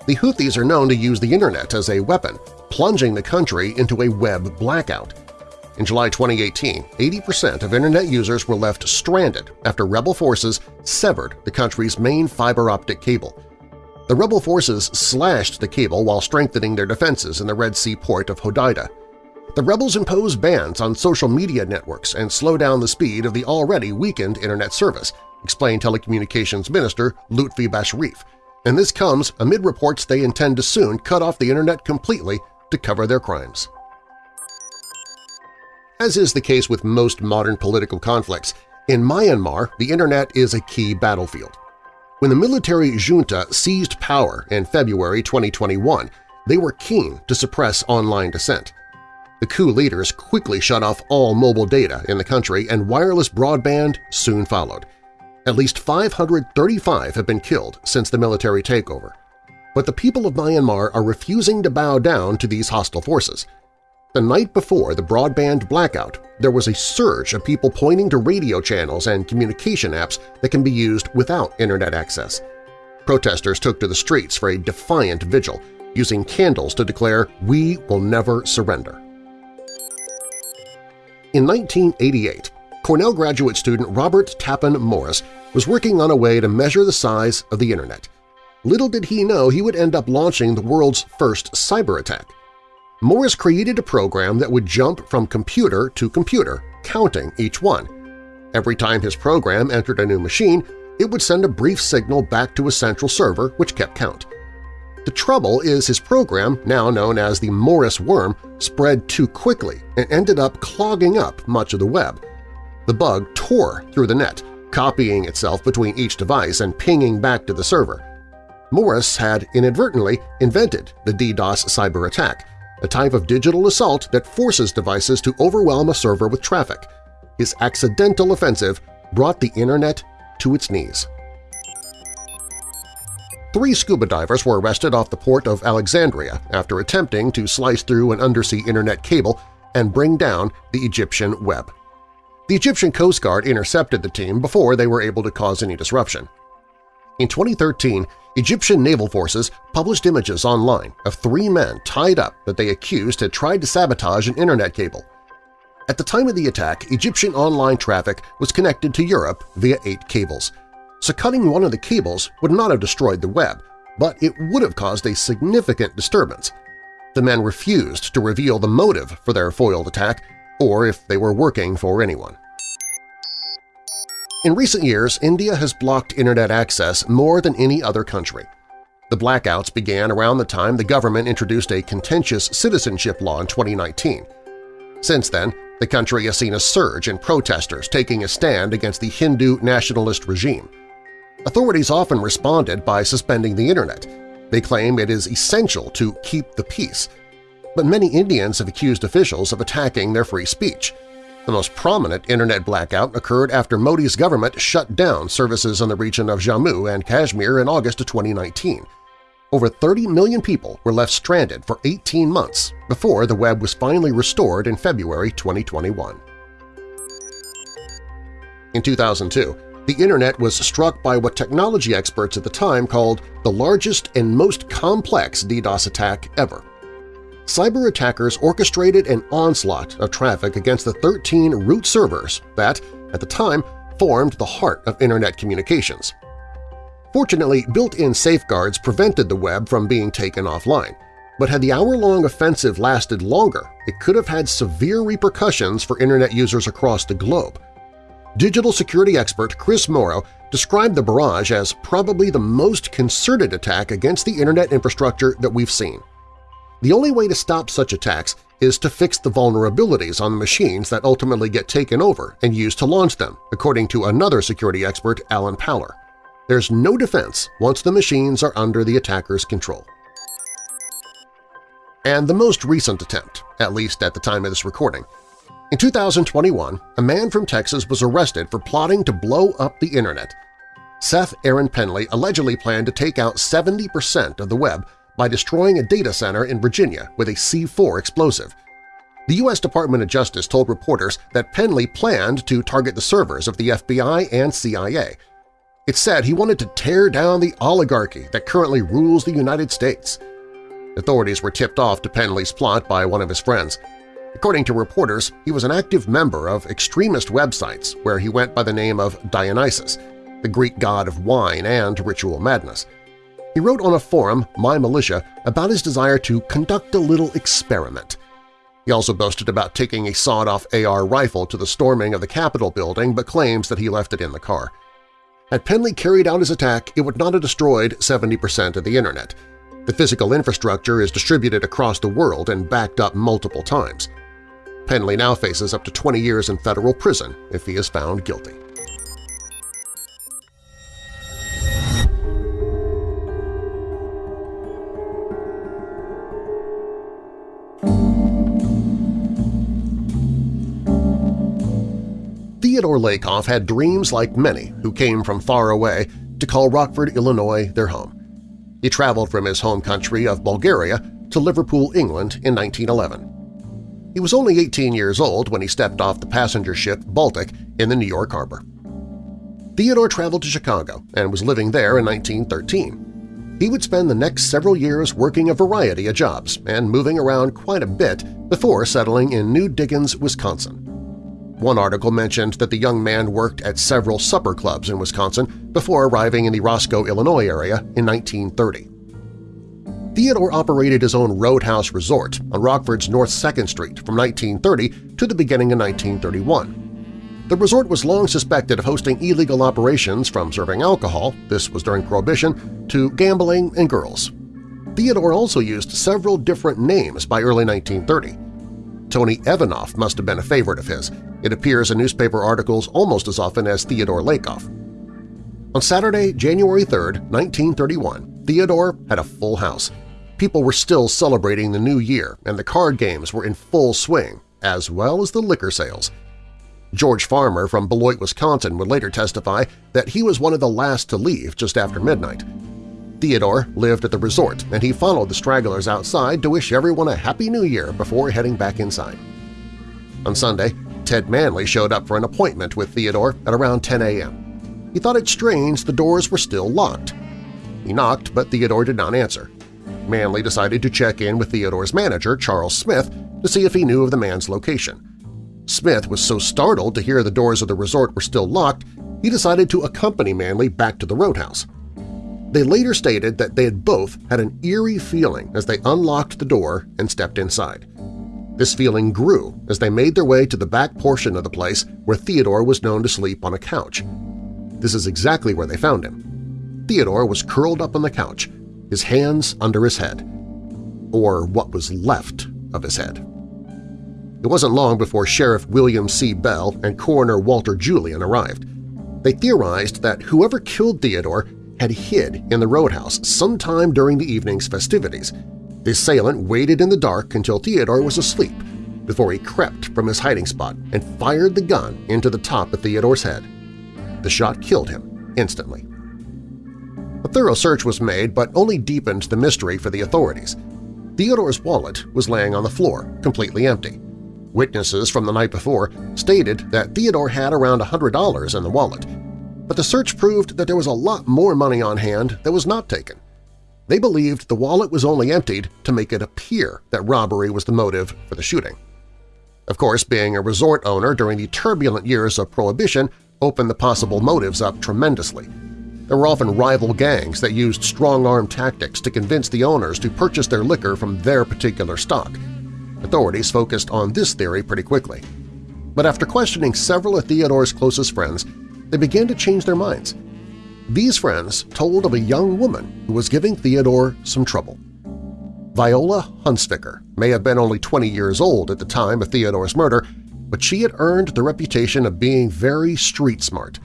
The Houthis are known to use the internet as a weapon, plunging the country into a web blackout. In July 2018, 80% of internet users were left stranded after rebel forces severed the country's main fiber-optic cable, the rebel forces slashed the cable while strengthening their defenses in the Red Sea port of Hodeidah. The rebels impose bans on social media networks and slow down the speed of the already weakened Internet service, explained Telecommunications Minister Lutfi Bashrif, and this comes amid reports they intend to soon cut off the Internet completely to cover their crimes. As is the case with most modern political conflicts, in Myanmar the Internet is a key battlefield. When the military junta seized power in February 2021, they were keen to suppress online dissent. The coup leaders quickly shut off all mobile data in the country and wireless broadband soon followed. At least 535 have been killed since the military takeover. But the people of Myanmar are refusing to bow down to these hostile forces – the night before the broadband blackout, there was a surge of people pointing to radio channels and communication apps that can be used without Internet access. Protesters took to the streets for a defiant vigil, using candles to declare, "We will never surrender." In 1988, Cornell graduate student Robert Tappan Morris was working on a way to measure the size of the Internet. Little did he know he would end up launching the world's first cyber attack. Morris created a program that would jump from computer to computer, counting each one. Every time his program entered a new machine, it would send a brief signal back to a central server which kept count. The trouble is his program, now known as the Morris worm, spread too quickly and ended up clogging up much of the web. The bug tore through the net, copying itself between each device and pinging back to the server. Morris had inadvertently invented the DDoS cyber attack, a type of digital assault that forces devices to overwhelm a server with traffic. His accidental offensive brought the Internet to its knees. Three scuba divers were arrested off the port of Alexandria after attempting to slice through an undersea Internet cable and bring down the Egyptian web. The Egyptian Coast Guard intercepted the team before they were able to cause any disruption. In 2013, Egyptian naval forces published images online of three men tied up that they accused had tried to sabotage an internet cable. At the time of the attack, Egyptian online traffic was connected to Europe via eight cables, so cutting one of the cables would not have destroyed the web, but it would have caused a significant disturbance. The men refused to reveal the motive for their foiled attack or if they were working for anyone. In recent years, India has blocked Internet access more than any other country. The blackouts began around the time the government introduced a contentious citizenship law in 2019. Since then, the country has seen a surge in protesters taking a stand against the Hindu nationalist regime. Authorities often responded by suspending the Internet. They claim it is essential to keep the peace. But many Indians have accused officials of attacking their free speech. The most prominent Internet blackout occurred after Modi's government shut down services in the region of Jammu and Kashmir in August of 2019. Over 30 million people were left stranded for 18 months before the web was finally restored in February 2021. In 2002, the Internet was struck by what technology experts at the time called the largest and most complex DDoS attack ever. Cyber attackers orchestrated an onslaught of traffic against the 13 root servers that, at the time, formed the heart of Internet communications. Fortunately, built-in safeguards prevented the web from being taken offline, but had the hour-long offensive lasted longer, it could have had severe repercussions for Internet users across the globe. Digital security expert Chris Morrow described the barrage as probably the most concerted attack against the Internet infrastructure that we've seen. The only way to stop such attacks is to fix the vulnerabilities on the machines that ultimately get taken over and used to launch them, according to another security expert, Alan Paller. There's no defense once the machines are under the attacker's control. And the most recent attempt, at least at the time of this recording. In 2021, a man from Texas was arrested for plotting to blow up the Internet. Seth Aaron Pendley allegedly planned to take out 70% of the web by destroying a data center in Virginia with a C4 explosive. The U.S. Department of Justice told reporters that Pendley planned to target the servers of the FBI and CIA – it said he wanted to tear down the oligarchy that currently rules the United States. Authorities were tipped off to Pendley's plot by one of his friends. According to reporters, he was an active member of extremist websites where he went by the name of Dionysus, the Greek god of wine and ritual madness. He wrote on a forum, My Militia, about his desire to conduct a little experiment. He also boasted about taking a sawed-off AR rifle to the storming of the Capitol building but claims that he left it in the car. Had Pendley carried out his attack, it would not have destroyed 70% of the Internet. The physical infrastructure is distributed across the world and backed up multiple times. Pendley now faces up to 20 years in federal prison if he is found guilty. Theodore Lakoff had dreams like many who came from far away to call Rockford, Illinois their home. He traveled from his home country of Bulgaria to Liverpool, England in 1911. He was only 18 years old when he stepped off the passenger ship Baltic in the New York harbor. Theodore traveled to Chicago and was living there in 1913. He would spend the next several years working a variety of jobs and moving around quite a bit before settling in New Diggins, Wisconsin. One article mentioned that the young man worked at several supper clubs in Wisconsin before arriving in the Roscoe, Illinois area in 1930. Theodore operated his own Roadhouse Resort on Rockford's North 2nd Street from 1930 to the beginning of 1931. The resort was long suspected of hosting illegal operations from serving alcohol – this was during Prohibition – to gambling and girls. Theodore also used several different names by early 1930. Tony Evanoff must have been a favorite of his, it appears in newspaper articles almost as often as Theodore Lakoff. On Saturday, January 3, 1931, Theodore had a full house. People were still celebrating the new year and the card games were in full swing, as well as the liquor sales. George Farmer from Beloit, Wisconsin would later testify that he was one of the last to leave just after midnight. Theodore lived at the resort, and he followed the stragglers outside to wish everyone a Happy New Year before heading back inside. On Sunday, Ted Manley showed up for an appointment with Theodore at around 10 a.m. He thought it strange the doors were still locked. He knocked, but Theodore did not answer. Manley decided to check in with Theodore's manager, Charles Smith, to see if he knew of the man's location. Smith was so startled to hear the doors of the resort were still locked, he decided to accompany Manley back to the roadhouse. They later stated that they had both had an eerie feeling as they unlocked the door and stepped inside. This feeling grew as they made their way to the back portion of the place where Theodore was known to sleep on a couch. This is exactly where they found him. Theodore was curled up on the couch. his hands under his head, or what was left of his head. It wasn't long before Sheriff William C. Bell and Coroner Walter Julian arrived. They theorized that whoever killed Theodore had hid in the roadhouse sometime during the evening's festivities. The assailant waited in the dark until Theodore was asleep before he crept from his hiding spot and fired the gun into the top of Theodore's head. The shot killed him instantly. A thorough search was made but only deepened the mystery for the authorities. Theodore's wallet was laying on the floor, completely empty. Witnesses from the night before stated that Theodore had around $100 in the wallet, but the search proved that there was a lot more money on hand that was not taken. They believed the wallet was only emptied to make it appear that robbery was the motive for the shooting. Of course, being a resort owner during the turbulent years of Prohibition opened the possible motives up tremendously. There were often rival gangs that used strong-arm tactics to convince the owners to purchase their liquor from their particular stock. Authorities focused on this theory pretty quickly. But after questioning several of Theodore's closest friends, they began to change their minds. These friends told of a young woman who was giving Theodore some trouble. Viola Hunsicker may have been only 20 years old at the time of Theodore's murder, but she had earned the reputation of being very street-smart.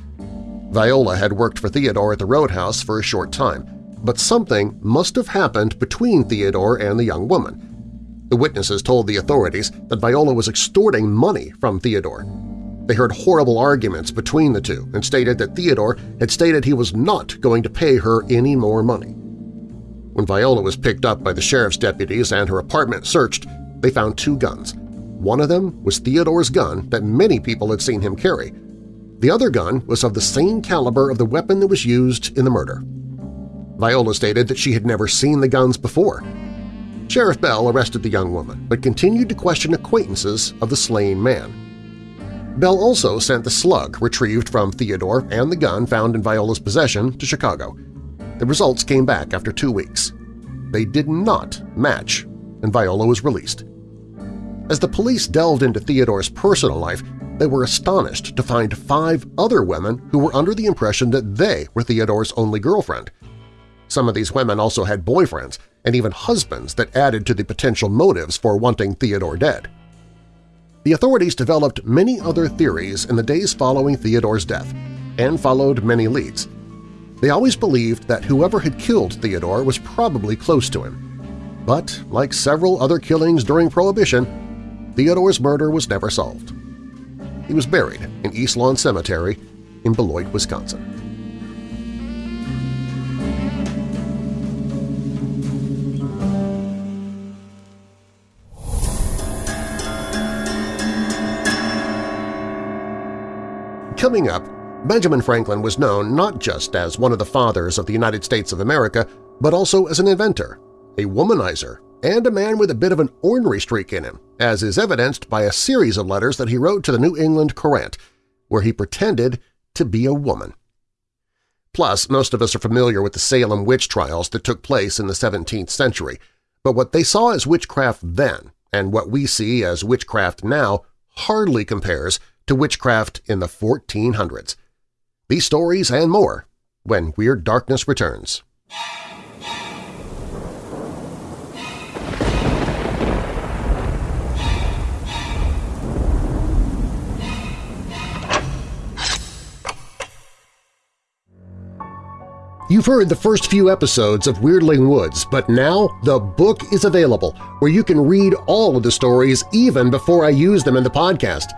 Viola had worked for Theodore at the Roadhouse for a short time, but something must have happened between Theodore and the young woman. The witnesses told the authorities that Viola was extorting money from Theodore. They heard horrible arguments between the two and stated that Theodore had stated he was not going to pay her any more money. When Viola was picked up by the sheriff's deputies and her apartment searched, they found two guns. One of them was Theodore's gun that many people had seen him carry. The other gun was of the same caliber of the weapon that was used in the murder. Viola stated that she had never seen the guns before. Sheriff Bell arrested the young woman, but continued to question acquaintances of the slain man. Bell also sent the slug retrieved from Theodore and the gun found in Viola's possession to Chicago. The results came back after two weeks. They did not match, and Viola was released. As the police delved into Theodore's personal life, they were astonished to find five other women who were under the impression that they were Theodore's only girlfriend. Some of these women also had boyfriends and even husbands that added to the potential motives for wanting Theodore dead. The authorities developed many other theories in the days following Theodore's death and followed many leads. They always believed that whoever had killed Theodore was probably close to him. But, like several other killings during Prohibition, Theodore's murder was never solved. He was buried in East Lawn Cemetery in Beloit, Wisconsin. Coming up, Benjamin Franklin was known not just as one of the fathers of the United States of America, but also as an inventor, a womanizer, and a man with a bit of an ornery streak in him, as is evidenced by a series of letters that he wrote to the New England Courant, where he pretended to be a woman. Plus, most of us are familiar with the Salem witch trials that took place in the 17th century, but what they saw as witchcraft then and what we see as witchcraft now hardly compares to witchcraft in the 1400s. These stories and more when Weird Darkness returns. You've heard the first few episodes of Weirdling Woods, but now the book is available where you can read all of the stories even before I use them in the podcast.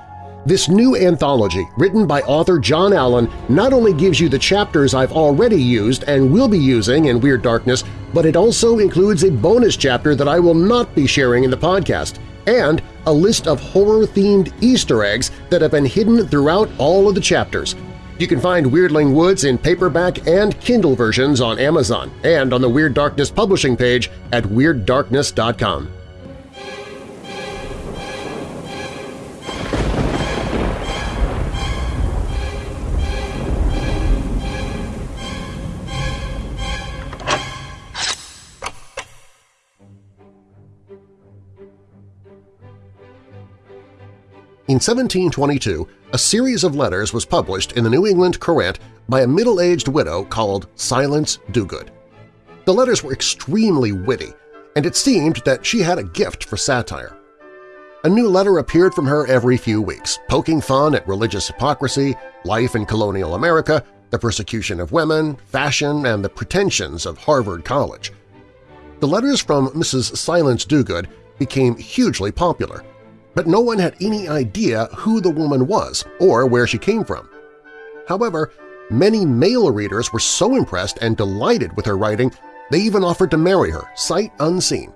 This new anthology, written by author John Allen, not only gives you the chapters I've already used and will be using in Weird Darkness, but it also includes a bonus chapter that I will not be sharing in the podcast, and a list of horror-themed Easter eggs that have been hidden throughout all of the chapters. You can find Weirdling Woods in paperback and Kindle versions on Amazon and on the Weird Darkness publishing page at WeirdDarkness.com. In 1722, a series of letters was published in the New England Courant by a middle-aged widow called Silence Dogood. The letters were extremely witty, and it seemed that she had a gift for satire. A new letter appeared from her every few weeks, poking fun at religious hypocrisy, life in colonial America, the persecution of women, fashion, and the pretensions of Harvard College. The letters from Mrs. Silence Dogood became hugely popular, but no one had any idea who the woman was or where she came from. However, many male readers were so impressed and delighted with her writing they even offered to marry her, sight unseen.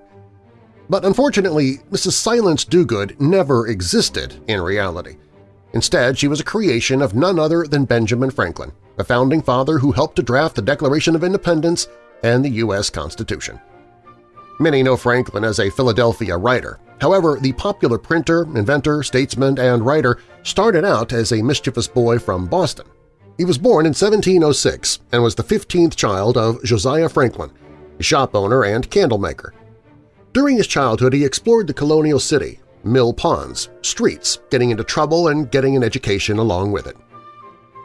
But unfortunately, Mrs. Silence Dogood never existed in reality. Instead, she was a creation of none other than Benjamin Franklin, a founding father who helped to draft the Declaration of Independence and the U.S. Constitution. Many know Franklin as a Philadelphia writer. However, the popular printer, inventor, statesman, and writer started out as a mischievous boy from Boston. He was born in 1706 and was the 15th child of Josiah Franklin, a shop owner and candle maker. During his childhood, he explored the colonial city, mill ponds, streets, getting into trouble and getting an education along with it.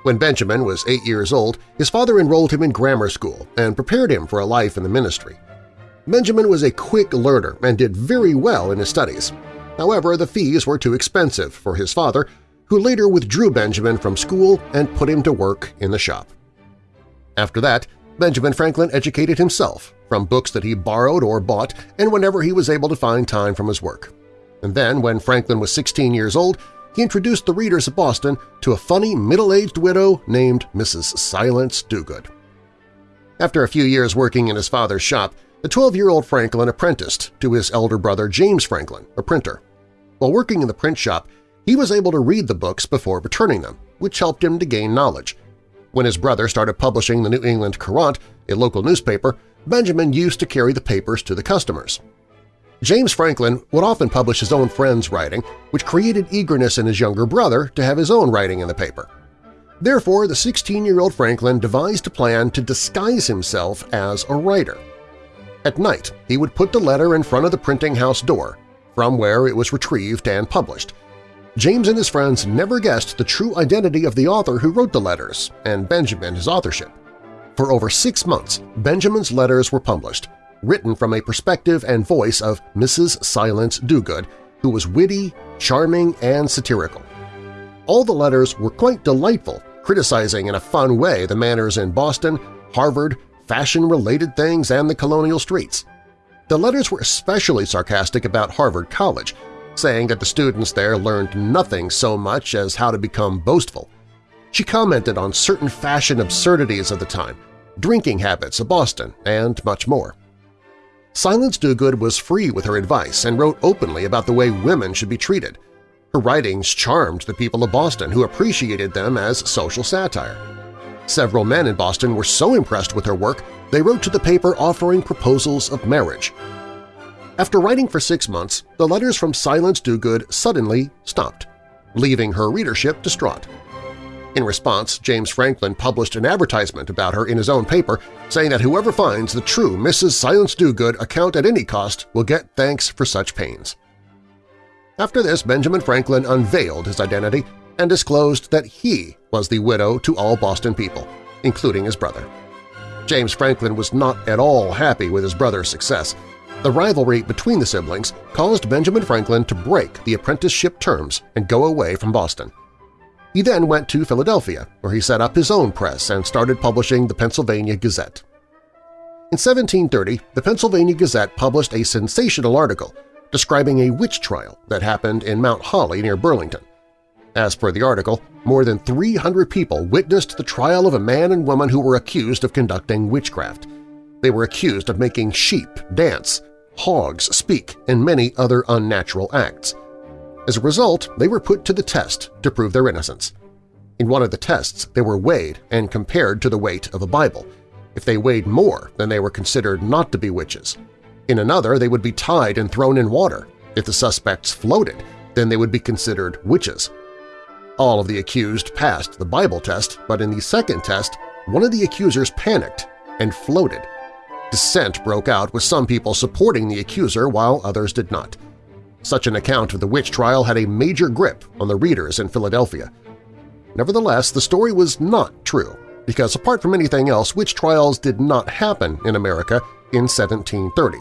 When Benjamin was eight years old, his father enrolled him in grammar school and prepared him for a life in the ministry. Benjamin was a quick learner and did very well in his studies. However, the fees were too expensive for his father, who later withdrew Benjamin from school and put him to work in the shop. After that, Benjamin Franklin educated himself from books that he borrowed or bought and whenever he was able to find time from his work. And then, when Franklin was 16 years old, he introduced the readers of Boston to a funny middle-aged widow named Mrs. Silence Dogood. After a few years working in his father's shop, the 12-year-old Franklin apprenticed to his elder brother James Franklin, a printer. While working in the print shop, he was able to read the books before returning them, which helped him to gain knowledge. When his brother started publishing the New England Courant, a local newspaper, Benjamin used to carry the papers to the customers. James Franklin would often publish his own friends' writing, which created eagerness in his younger brother to have his own writing in the paper. Therefore, the 16-year-old Franklin devised a plan to disguise himself as a writer – at night, he would put the letter in front of the printing house door, from where it was retrieved and published. James and his friends never guessed the true identity of the author who wrote the letters and Benjamin his authorship. For over six months, Benjamin's letters were published, written from a perspective and voice of Mrs. Silence Dogood, who was witty, charming, and satirical. All the letters were quite delightful, criticizing in a fun way the manners in Boston, Harvard, fashion-related things, and the colonial streets. The letters were especially sarcastic about Harvard College, saying that the students there learned nothing so much as how to become boastful. She commented on certain fashion absurdities of the time, drinking habits of Boston, and much more. Silence Dogood was free with her advice and wrote openly about the way women should be treated. Her writings charmed the people of Boston who appreciated them as social satire. Several men in Boston were so impressed with her work they wrote to the paper offering proposals of marriage. After writing for six months, the letters from Silence Dogood suddenly stopped, leaving her readership distraught. In response, James Franklin published an advertisement about her in his own paper, saying that whoever finds the true Mrs. Silence Dogood account at any cost will get thanks for such pains. After this, Benjamin Franklin unveiled his identity and disclosed that he was the widow to all Boston people, including his brother. James Franklin was not at all happy with his brother's success. The rivalry between the siblings caused Benjamin Franklin to break the apprenticeship terms and go away from Boston. He then went to Philadelphia, where he set up his own press and started publishing the Pennsylvania Gazette. In 1730, the Pennsylvania Gazette published a sensational article describing a witch trial that happened in Mount Holly near Burlington. As per the article, more than 300 people witnessed the trial of a man and woman who were accused of conducting witchcraft. They were accused of making sheep dance, hogs speak, and many other unnatural acts. As a result, they were put to the test to prove their innocence. In one of the tests, they were weighed and compared to the weight of a Bible. If they weighed more, then they were considered not to be witches. In another, they would be tied and thrown in water. If the suspects floated, then they would be considered witches. All of the accused passed the Bible test, but in the second test, one of the accusers panicked and floated. Dissent broke out with some people supporting the accuser while others did not. Such an account of the witch trial had a major grip on the readers in Philadelphia. Nevertheless, the story was not true. because apart from anything else, witch trials did not happen in America in 1730.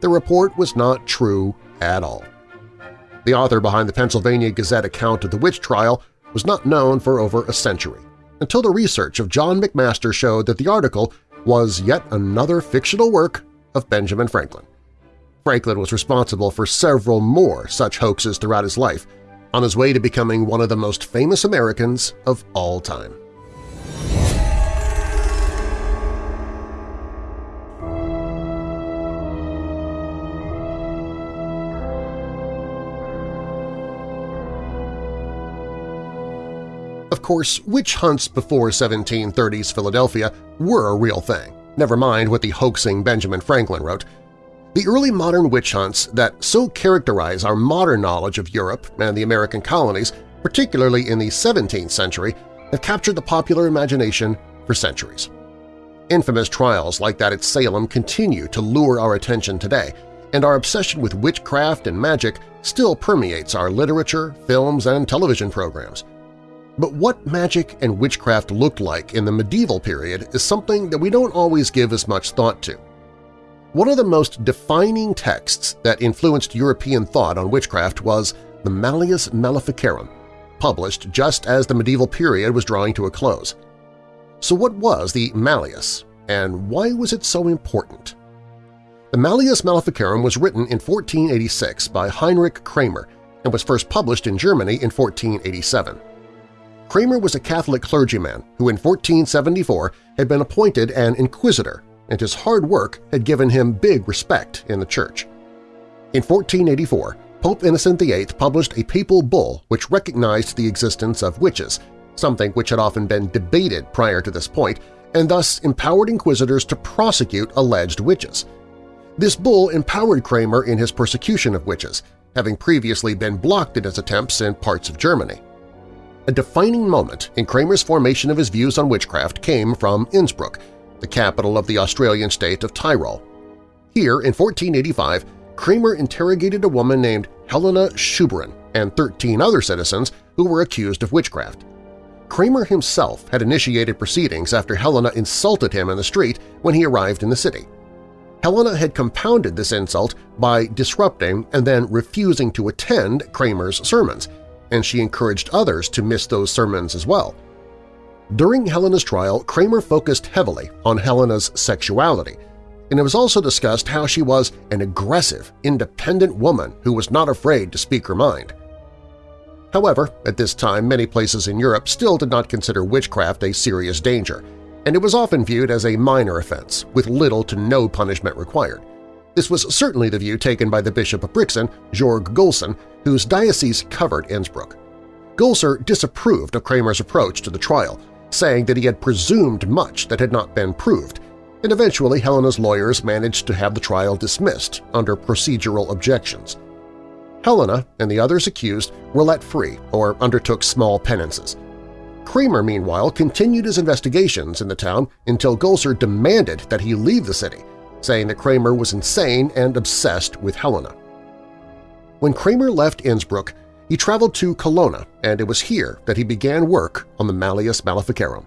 The report was not true at all. The author behind the Pennsylvania Gazette account of the witch trial was not known for over a century, until the research of John McMaster showed that the article was yet another fictional work of Benjamin Franklin. Franklin was responsible for several more such hoaxes throughout his life, on his way to becoming one of the most famous Americans of all time. Of course, witch hunts before 1730s Philadelphia were a real thing, never mind what the hoaxing Benjamin Franklin wrote. The early modern witch hunts that so characterize our modern knowledge of Europe and the American colonies, particularly in the 17th century, have captured the popular imagination for centuries. Infamous trials like that at Salem continue to lure our attention today, and our obsession with witchcraft and magic still permeates our literature, films, and television programs. But what magic and witchcraft looked like in the medieval period is something that we don't always give as much thought to. One of the most defining texts that influenced European thought on witchcraft was the Malleus Maleficarum, published just as the medieval period was drawing to a close. So what was the Malleus, and why was it so important? The Malleus Maleficarum was written in 1486 by Heinrich Kramer and was first published in Germany in 1487. Kramer was a Catholic clergyman who in 1474 had been appointed an inquisitor, and his hard work had given him big respect in the Church. In 1484, Pope Innocent VIII published a papal bull which recognized the existence of witches, something which had often been debated prior to this point, and thus empowered inquisitors to prosecute alleged witches. This bull empowered Kramer in his persecution of witches, having previously been blocked in his attempts in parts of Germany. A defining moment in Kramer's formation of his views on witchcraft came from Innsbruck, the capital of the Australian state of Tyrol. Here, in 1485, Kramer interrogated a woman named Helena Scheuberin and 13 other citizens who were accused of witchcraft. Kramer himself had initiated proceedings after Helena insulted him in the street when he arrived in the city. Helena had compounded this insult by disrupting and then refusing to attend Kramer's sermons, and she encouraged others to miss those sermons as well. During Helena's trial, Kramer focused heavily on Helena's sexuality, and it was also discussed how she was an aggressive, independent woman who was not afraid to speak her mind. However, at this time many places in Europe still did not consider witchcraft a serious danger, and it was often viewed as a minor offense with little to no punishment required. This was certainly the view taken by the Bishop of Brixen, Georg Golser, whose diocese covered Innsbruck. Golser disapproved of Kramer's approach to the trial, saying that he had presumed much that had not been proved, and eventually Helena's lawyers managed to have the trial dismissed under procedural objections. Helena and the others accused were let free or undertook small penances. Kramer, meanwhile, continued his investigations in the town until Golser demanded that he leave the city saying that Kramer was insane and obsessed with Helena. When Kramer left Innsbruck, he traveled to Colonna, and it was here that he began work on the Malleus Maleficarum.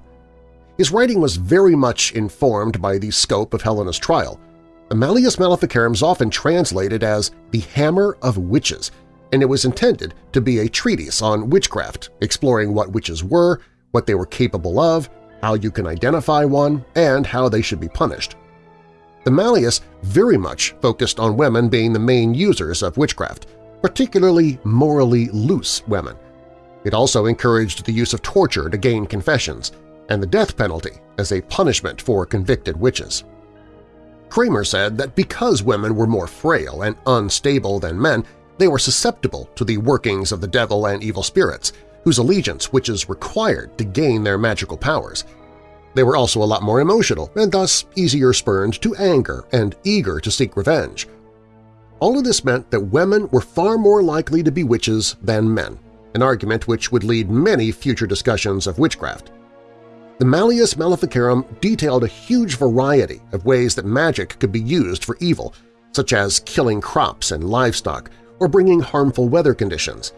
His writing was very much informed by the scope of Helena's trial. The Malleus Maleficarum is often translated as the Hammer of Witches, and it was intended to be a treatise on witchcraft, exploring what witches were, what they were capable of, how you can identify one, and how they should be punished. The Malleus very much focused on women being the main users of witchcraft, particularly morally loose women. It also encouraged the use of torture to gain confessions, and the death penalty as a punishment for convicted witches. Kramer said that because women were more frail and unstable than men, they were susceptible to the workings of the devil and evil spirits, whose allegiance witches required to gain their magical powers – they were also a lot more emotional and thus easier spurned to anger and eager to seek revenge. All of this meant that women were far more likely to be witches than men, an argument which would lead many future discussions of witchcraft. The Malleus Maleficarum detailed a huge variety of ways that magic could be used for evil, such as killing crops and livestock or bringing harmful weather conditions.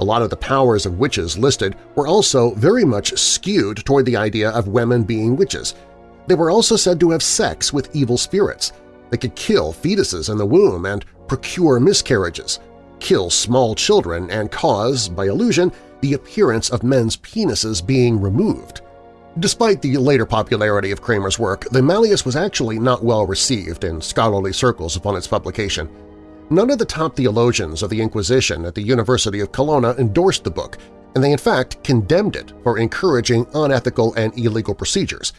A lot of the powers of witches listed were also very much skewed toward the idea of women being witches. They were also said to have sex with evil spirits. They could kill fetuses in the womb and procure miscarriages, kill small children and cause, by illusion, the appearance of men's penises being removed. Despite the later popularity of Kramer's work, the Malleus was actually not well received in scholarly circles upon its publication. None of the top theologians of the Inquisition at the University of Colonna endorsed the book, and they in fact condemned it for encouraging unethical and illegal procedures.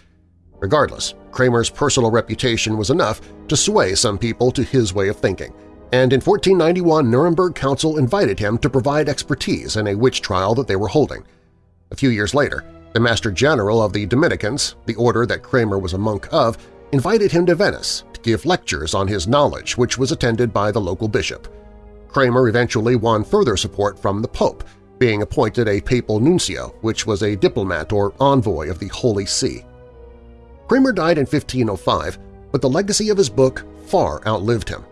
Regardless, Kramer's personal reputation was enough to sway some people to his way of thinking, and in 1491 Nuremberg Council invited him to provide expertise in a witch trial that they were holding. A few years later, the Master General of the Dominicans, the order that Kramer was a monk of, invited him to Venice give lectures on his knowledge which was attended by the local bishop. Kramer eventually won further support from the Pope, being appointed a papal nuncio, which was a diplomat or envoy of the Holy See. Kramer died in 1505, but the legacy of his book far outlived him.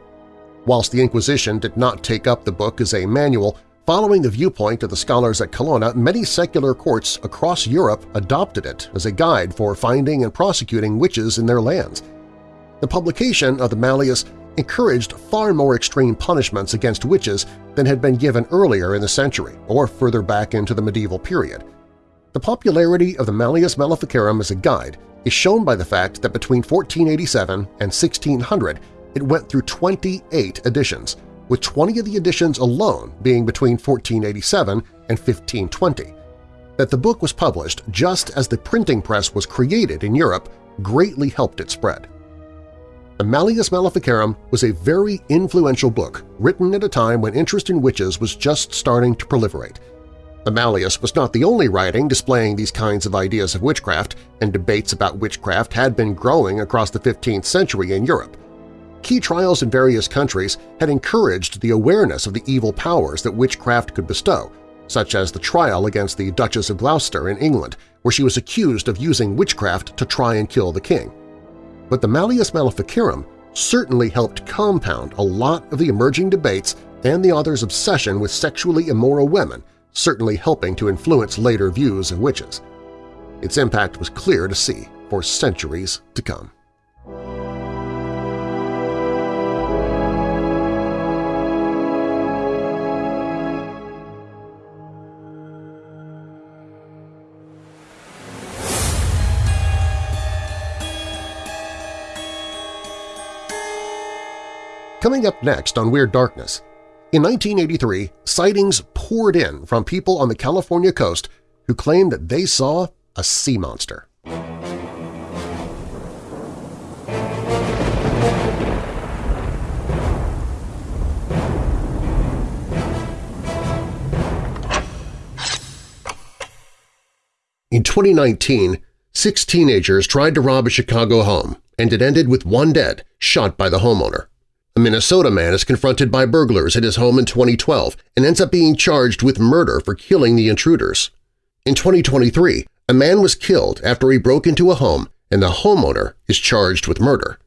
Whilst the Inquisition did not take up the book as a manual, Following the viewpoint of the scholars at Colonna, many secular courts across Europe adopted it as a guide for finding and prosecuting witches in their lands. The publication of the Malleus encouraged far more extreme punishments against witches than had been given earlier in the century or further back into the medieval period. The popularity of the Malleus Maleficarum as a guide is shown by the fact that between 1487 and 1600 it went through 28 editions, with 20 of the editions alone being between 1487 and 1520. That the book was published just as the printing press was created in Europe greatly helped it spread. The Malleus Maleficarum was a very influential book written at a time when interest in witches was just starting to proliferate. The Malleus was not the only writing displaying these kinds of ideas of witchcraft, and debates about witchcraft had been growing across the 15th century in Europe key trials in various countries had encouraged the awareness of the evil powers that witchcraft could bestow, such as the trial against the Duchess of Gloucester in England, where she was accused of using witchcraft to try and kill the king. But the Malleus Maleficarum certainly helped compound a lot of the emerging debates and the author's obsession with sexually immoral women, certainly helping to influence later views of witches. Its impact was clear to see for centuries to come. Coming up next on Weird Darkness, in 1983, sightings poured in from people on the California coast who claimed that they saw a sea monster. In 2019, six teenagers tried to rob a Chicago home, and it ended with one dead, shot by the homeowner. A Minnesota man is confronted by burglars at his home in 2012 and ends up being charged with murder for killing the intruders. In 2023, a man was killed after he broke into a home and the homeowner is charged with murder.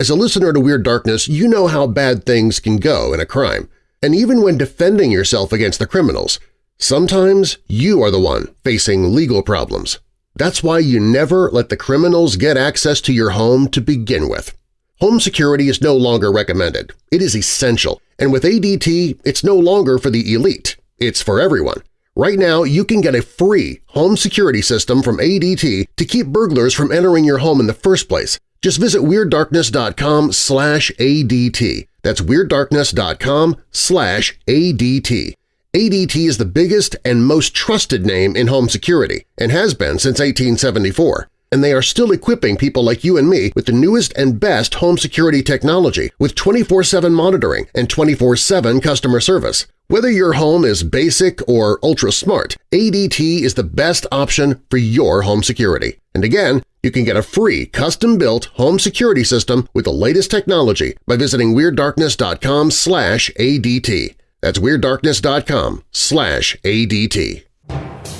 As a listener to Weird Darkness, you know how bad things can go in a crime, and even when defending yourself against the criminals, sometimes you are the one facing legal problems. That's why you never let the criminals get access to your home to begin with. Home security is no longer recommended. It is essential, and with ADT, it's no longer for the elite. It's for everyone. Right now, you can get a free home security system from ADT to keep burglars from entering your home in the first place. Just visit WeirdDarkness.com slash ADT. That's WeirdDarkness.com slash ADT. ADT is the biggest and most trusted name in home security and has been since 1874 and they are still equipping people like you and me with the newest and best home security technology with 24-7 monitoring and 24-7 customer service. Whether your home is basic or ultra-smart, ADT is the best option for your home security. And again, you can get a free custom-built home security system with the latest technology by visiting WeirdDarkness.com ADT. That's WeirdDarkness.com ADT.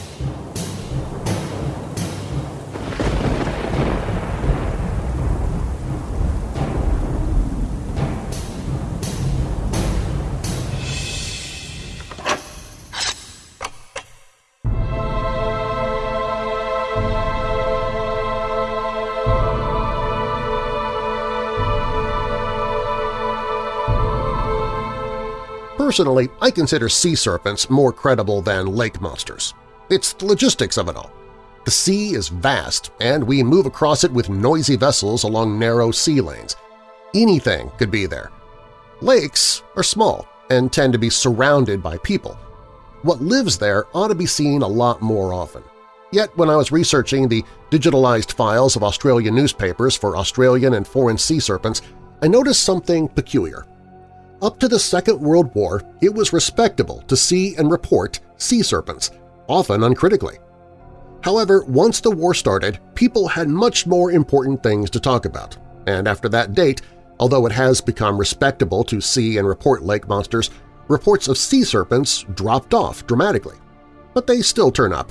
Personally, I consider sea serpents more credible than lake monsters. It's the logistics of it all. The sea is vast, and we move across it with noisy vessels along narrow sea lanes. Anything could be there. Lakes are small and tend to be surrounded by people. What lives there ought to be seen a lot more often. Yet when I was researching the digitalized files of Australian newspapers for Australian and foreign sea serpents, I noticed something peculiar. Up to the Second World War, it was respectable to see and report sea serpents, often uncritically. However, once the war started, people had much more important things to talk about, and after that date, although it has become respectable to see and report lake monsters, reports of sea serpents dropped off dramatically. But they still turn up.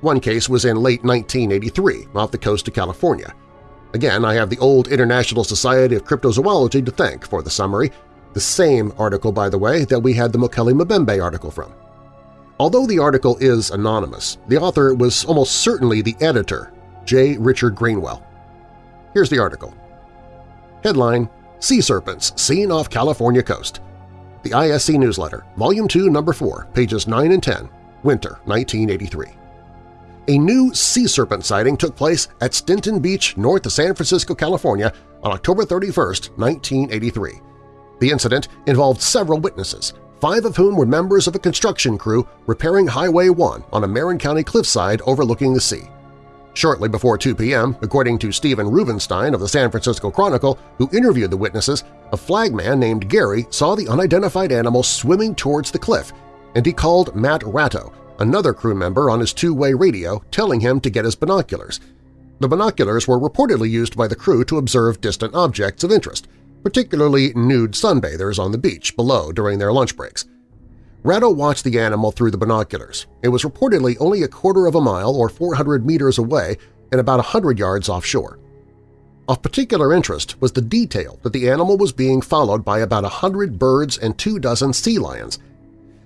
One case was in late 1983 off the coast of California. Again, I have the old International Society of Cryptozoology to thank for the summary, the same article, by the way, that we had the Mokele Mbembe article from. Although the article is anonymous, the author was almost certainly the editor, J. Richard Greenwell. Here's the article. Headline, Sea Serpents Seen Off California Coast. The ISC Newsletter, Volume 2, Number 4, pages 9 and 10, Winter 1983. A new sea serpent sighting took place at Stinson Beach north of San Francisco, California on October 31, 1983. The incident involved several witnesses, five of whom were members of a construction crew repairing Highway 1 on a Marin County cliffside overlooking the sea. Shortly before 2 p.m., according to Stephen Rubenstein of the San Francisco Chronicle, who interviewed the witnesses, a flagman named Gary saw the unidentified animal swimming towards the cliff, and he called Matt Ratto, another crew member, on his two-way radio telling him to get his binoculars. The binoculars were reportedly used by the crew to observe distant objects of interest – particularly nude sunbathers on the beach below during their lunch breaks. Ratto watched the animal through the binoculars. It was reportedly only a quarter of a mile or 400 meters away and about 100 yards offshore. Of particular interest was the detail that the animal was being followed by about a hundred birds and two dozen sea lions.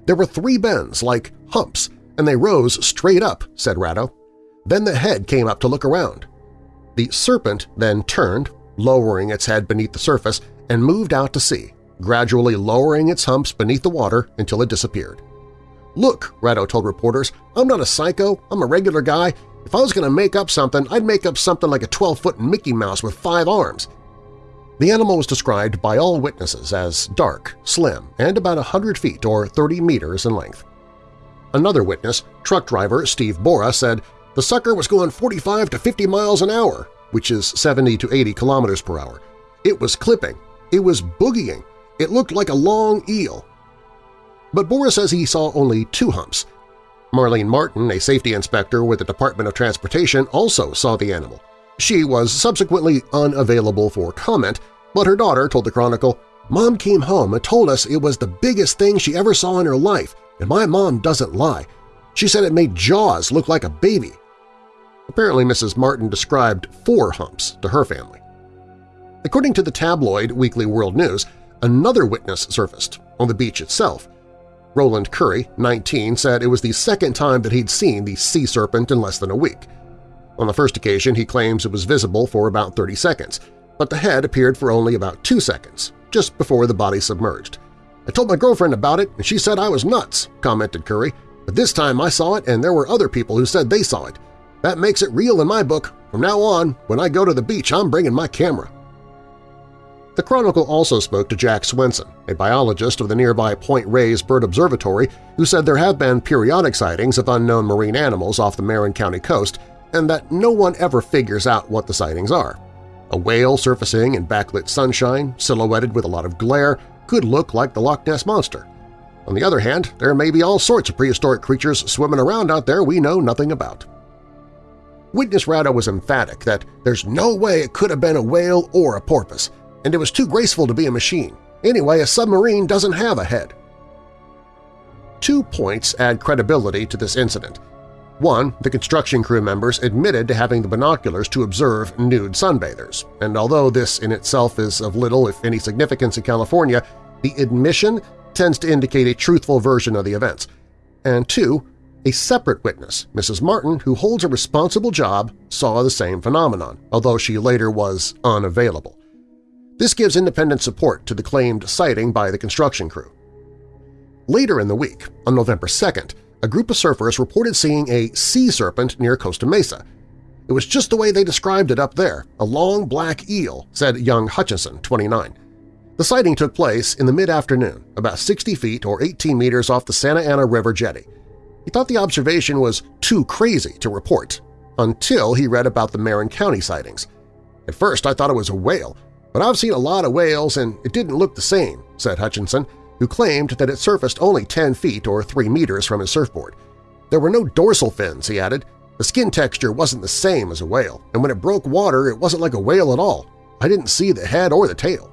There were three bends, like humps, and they rose straight up, said Ratto. Then the head came up to look around. The serpent then turned, lowering its head beneath the surface, and moved out to sea, gradually lowering its humps beneath the water until it disappeared. Look, Ratto told reporters, I'm not a psycho, I'm a regular guy. If I was going to make up something, I'd make up something like a 12-foot Mickey Mouse with five arms. The animal was described by all witnesses as dark, slim, and about 100 feet or 30 meters in length. Another witness, truck driver Steve Bora, said the sucker was going 45 to 50 miles an hour which is 70 to 80 kilometers per hour. It was clipping. It was boogieing. It looked like a long eel. But Boris says he saw only two humps. Marlene Martin, a safety inspector with the Department of Transportation, also saw the animal. She was subsequently unavailable for comment, but her daughter told the Chronicle, Mom came home and told us it was the biggest thing she ever saw in her life, and my mom doesn't lie. She said it made Jaws look like a baby. Apparently Mrs. Martin described four humps to her family. According to the tabloid Weekly World News, another witness surfaced on the beach itself. Roland Curry, 19, said it was the second time that he'd seen the sea serpent in less than a week. On the first occasion, he claims it was visible for about 30 seconds, but the head appeared for only about two seconds, just before the body submerged. I told my girlfriend about it, and she said I was nuts, commented Curry, but this time I saw it and there were other people who said they saw it. That makes it real in my book. From now on, when I go to the beach, I'm bringing my camera. The Chronicle also spoke to Jack Swenson, a biologist of the nearby Point Reyes Bird Observatory, who said there have been periodic sightings of unknown marine animals off the Marin County coast and that no one ever figures out what the sightings are. A whale surfacing in backlit sunshine, silhouetted with a lot of glare, could look like the Loch Ness Monster. On the other hand, there may be all sorts of prehistoric creatures swimming around out there we know nothing about. Witness Ratto was emphatic that there's no way it could have been a whale or a porpoise, and it was too graceful to be a machine. Anyway, a submarine doesn't have a head. Two points add credibility to this incident. One, the construction crew members admitted to having the binoculars to observe nude sunbathers, and although this in itself is of little if any significance in California, the admission tends to indicate a truthful version of the events. And two, a separate witness, Mrs. Martin, who holds a responsible job, saw the same phenomenon, although she later was unavailable. This gives independent support to the claimed sighting by the construction crew. Later in the week, on November 2nd, a group of surfers reported seeing a sea serpent near Costa Mesa. It was just the way they described it up there, a long black eel, said young Hutchinson, 29. The sighting took place in the mid-afternoon, about 60 feet or 18 meters off the Santa Ana River jetty. He thought the observation was too crazy to report, until he read about the Marin County sightings. At first I thought it was a whale, but I've seen a lot of whales and it didn't look the same, said Hutchinson, who claimed that it surfaced only 10 feet or 3 meters from his surfboard. There were no dorsal fins, he added. The skin texture wasn't the same as a whale, and when it broke water it wasn't like a whale at all. I didn't see the head or the tail.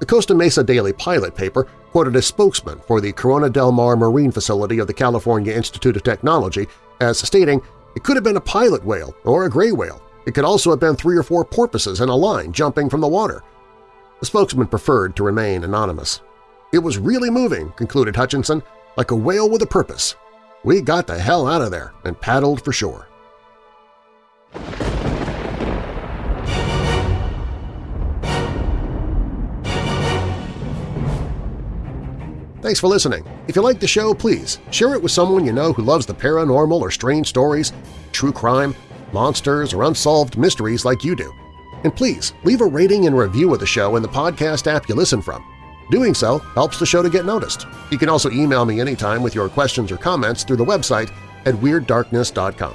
The Costa Mesa Daily Pilot paper quoted a spokesman for the Corona del Mar Marine Facility of the California Institute of Technology as stating, it could have been a pilot whale or a gray whale. It could also have been three or four porpoises in a line jumping from the water. The spokesman preferred to remain anonymous. It was really moving, concluded Hutchinson, like a whale with a purpose. We got the hell out of there and paddled for shore. Thanks for listening. If you like the show, please share it with someone you know who loves the paranormal or strange stories, true crime, monsters, or unsolved mysteries like you do. And please leave a rating and review of the show in the podcast app you listen from. Doing so helps the show to get noticed. You can also email me anytime with your questions or comments through the website at WeirdDarkness.com.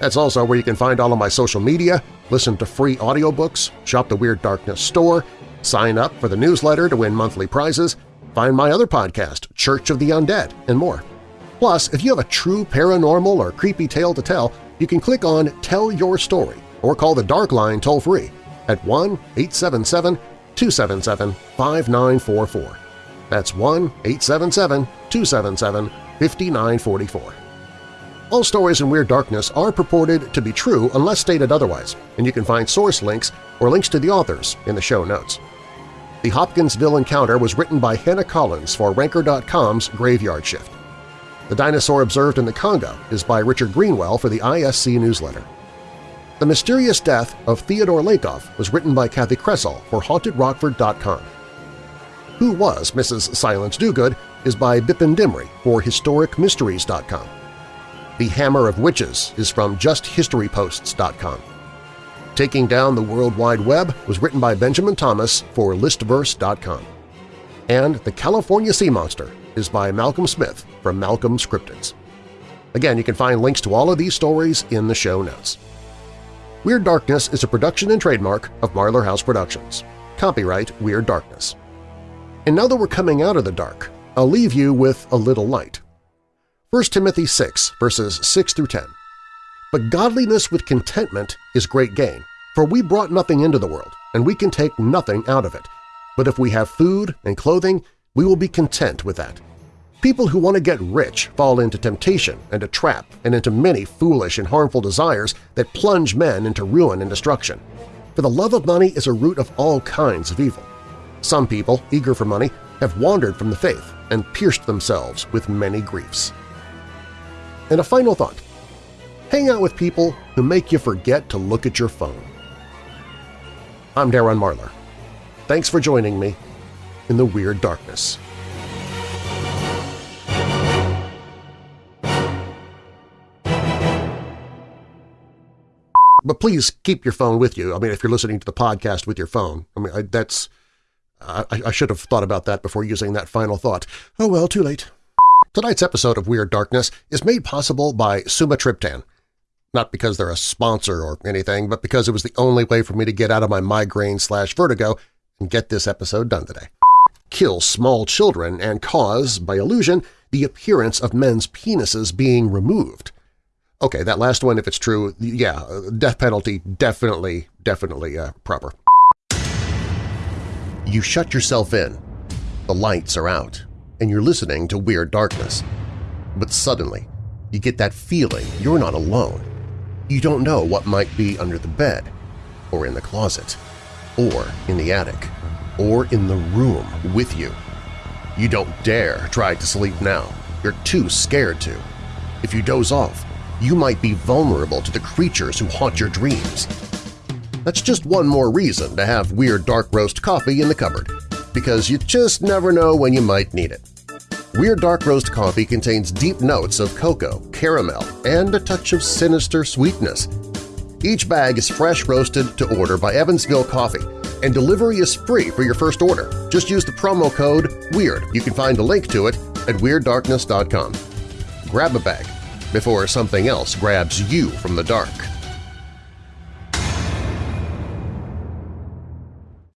That's also where you can find all of my social media, listen to free audiobooks, shop the Weird Darkness store, sign up for the newsletter to win monthly prizes, Find my other podcast, Church of the Undead, and more. Plus, if you have a true paranormal or creepy tale to tell, you can click on Tell Your Story or call the Dark Line toll-free at 1-877-277-5944. That's 1-877-277-5944. All stories in Weird Darkness are purported to be true unless stated otherwise, and you can find source links or links to the authors in the show notes. The Hopkinsville Encounter was written by Hannah Collins for Ranker.com's Graveyard Shift. The Dinosaur Observed in the Congo is by Richard Greenwell for the ISC newsletter. The Mysterious Death of Theodore Lakoff was written by Kathy Kressel for HauntedRockford.com. Who Was Mrs. Silence Dogood is by Bipin Dimri for HistoricMysteries.com. The Hammer of Witches is from JustHistoryPosts.com. Taking Down the World Wide Web was written by Benjamin Thomas for Listverse.com. And The California Sea Monster is by Malcolm Smith from Malcolm's Cryptids. Again, you can find links to all of these stories in the show notes. Weird Darkness is a production and trademark of Marlar House Productions. Copyright Weird Darkness. And now that we're coming out of the dark, I'll leave you with a little light. 1 Timothy 6, verses 6 through 10. But godliness with contentment is great gain, for we brought nothing into the world, and we can take nothing out of it. But if we have food and clothing, we will be content with that. People who want to get rich fall into temptation and a trap and into many foolish and harmful desires that plunge men into ruin and destruction. For the love of money is a root of all kinds of evil. Some people, eager for money, have wandered from the faith and pierced themselves with many griefs. And a final thought. Hang out with people who make you forget to look at your phone. I'm Darren Marlar. Thanks for joining me in the Weird Darkness. But please keep your phone with you. I mean, if you're listening to the podcast with your phone, I mean, I, that's I, I should have thought about that before using that final thought. Oh well, too late. Tonight's episode of Weird Darkness is made possible by Sumatriptan – not because they're a sponsor or anything, but because it was the only way for me to get out of my migraine slash vertigo and get this episode done today. Kill small children and cause, by illusion, the appearance of men's penises being removed. Okay, that last one, if it's true, yeah, death penalty definitely, definitely uh, proper. You shut yourself in, the lights are out, and you're listening to Weird Darkness. But suddenly, you get that feeling you're not alone. You don't know what might be under the bed, or in the closet, or in the attic, or in the room with you. You don't dare try to sleep now. You're too scared to. If you doze off, you might be vulnerable to the creatures who haunt your dreams. That's just one more reason to have Weird Dark Roast coffee in the cupboard, because you just never know when you might need it. Weird Dark Roast coffee contains deep notes of cocoa, caramel, and a touch of sinister sweetness. Each bag is fresh roasted to order by Evansville Coffee, and delivery is free for your first order. Just use the promo code WEIRD. You can find a link to it at WeirdDarkness.com. Grab a bag before something else grabs you from the dark.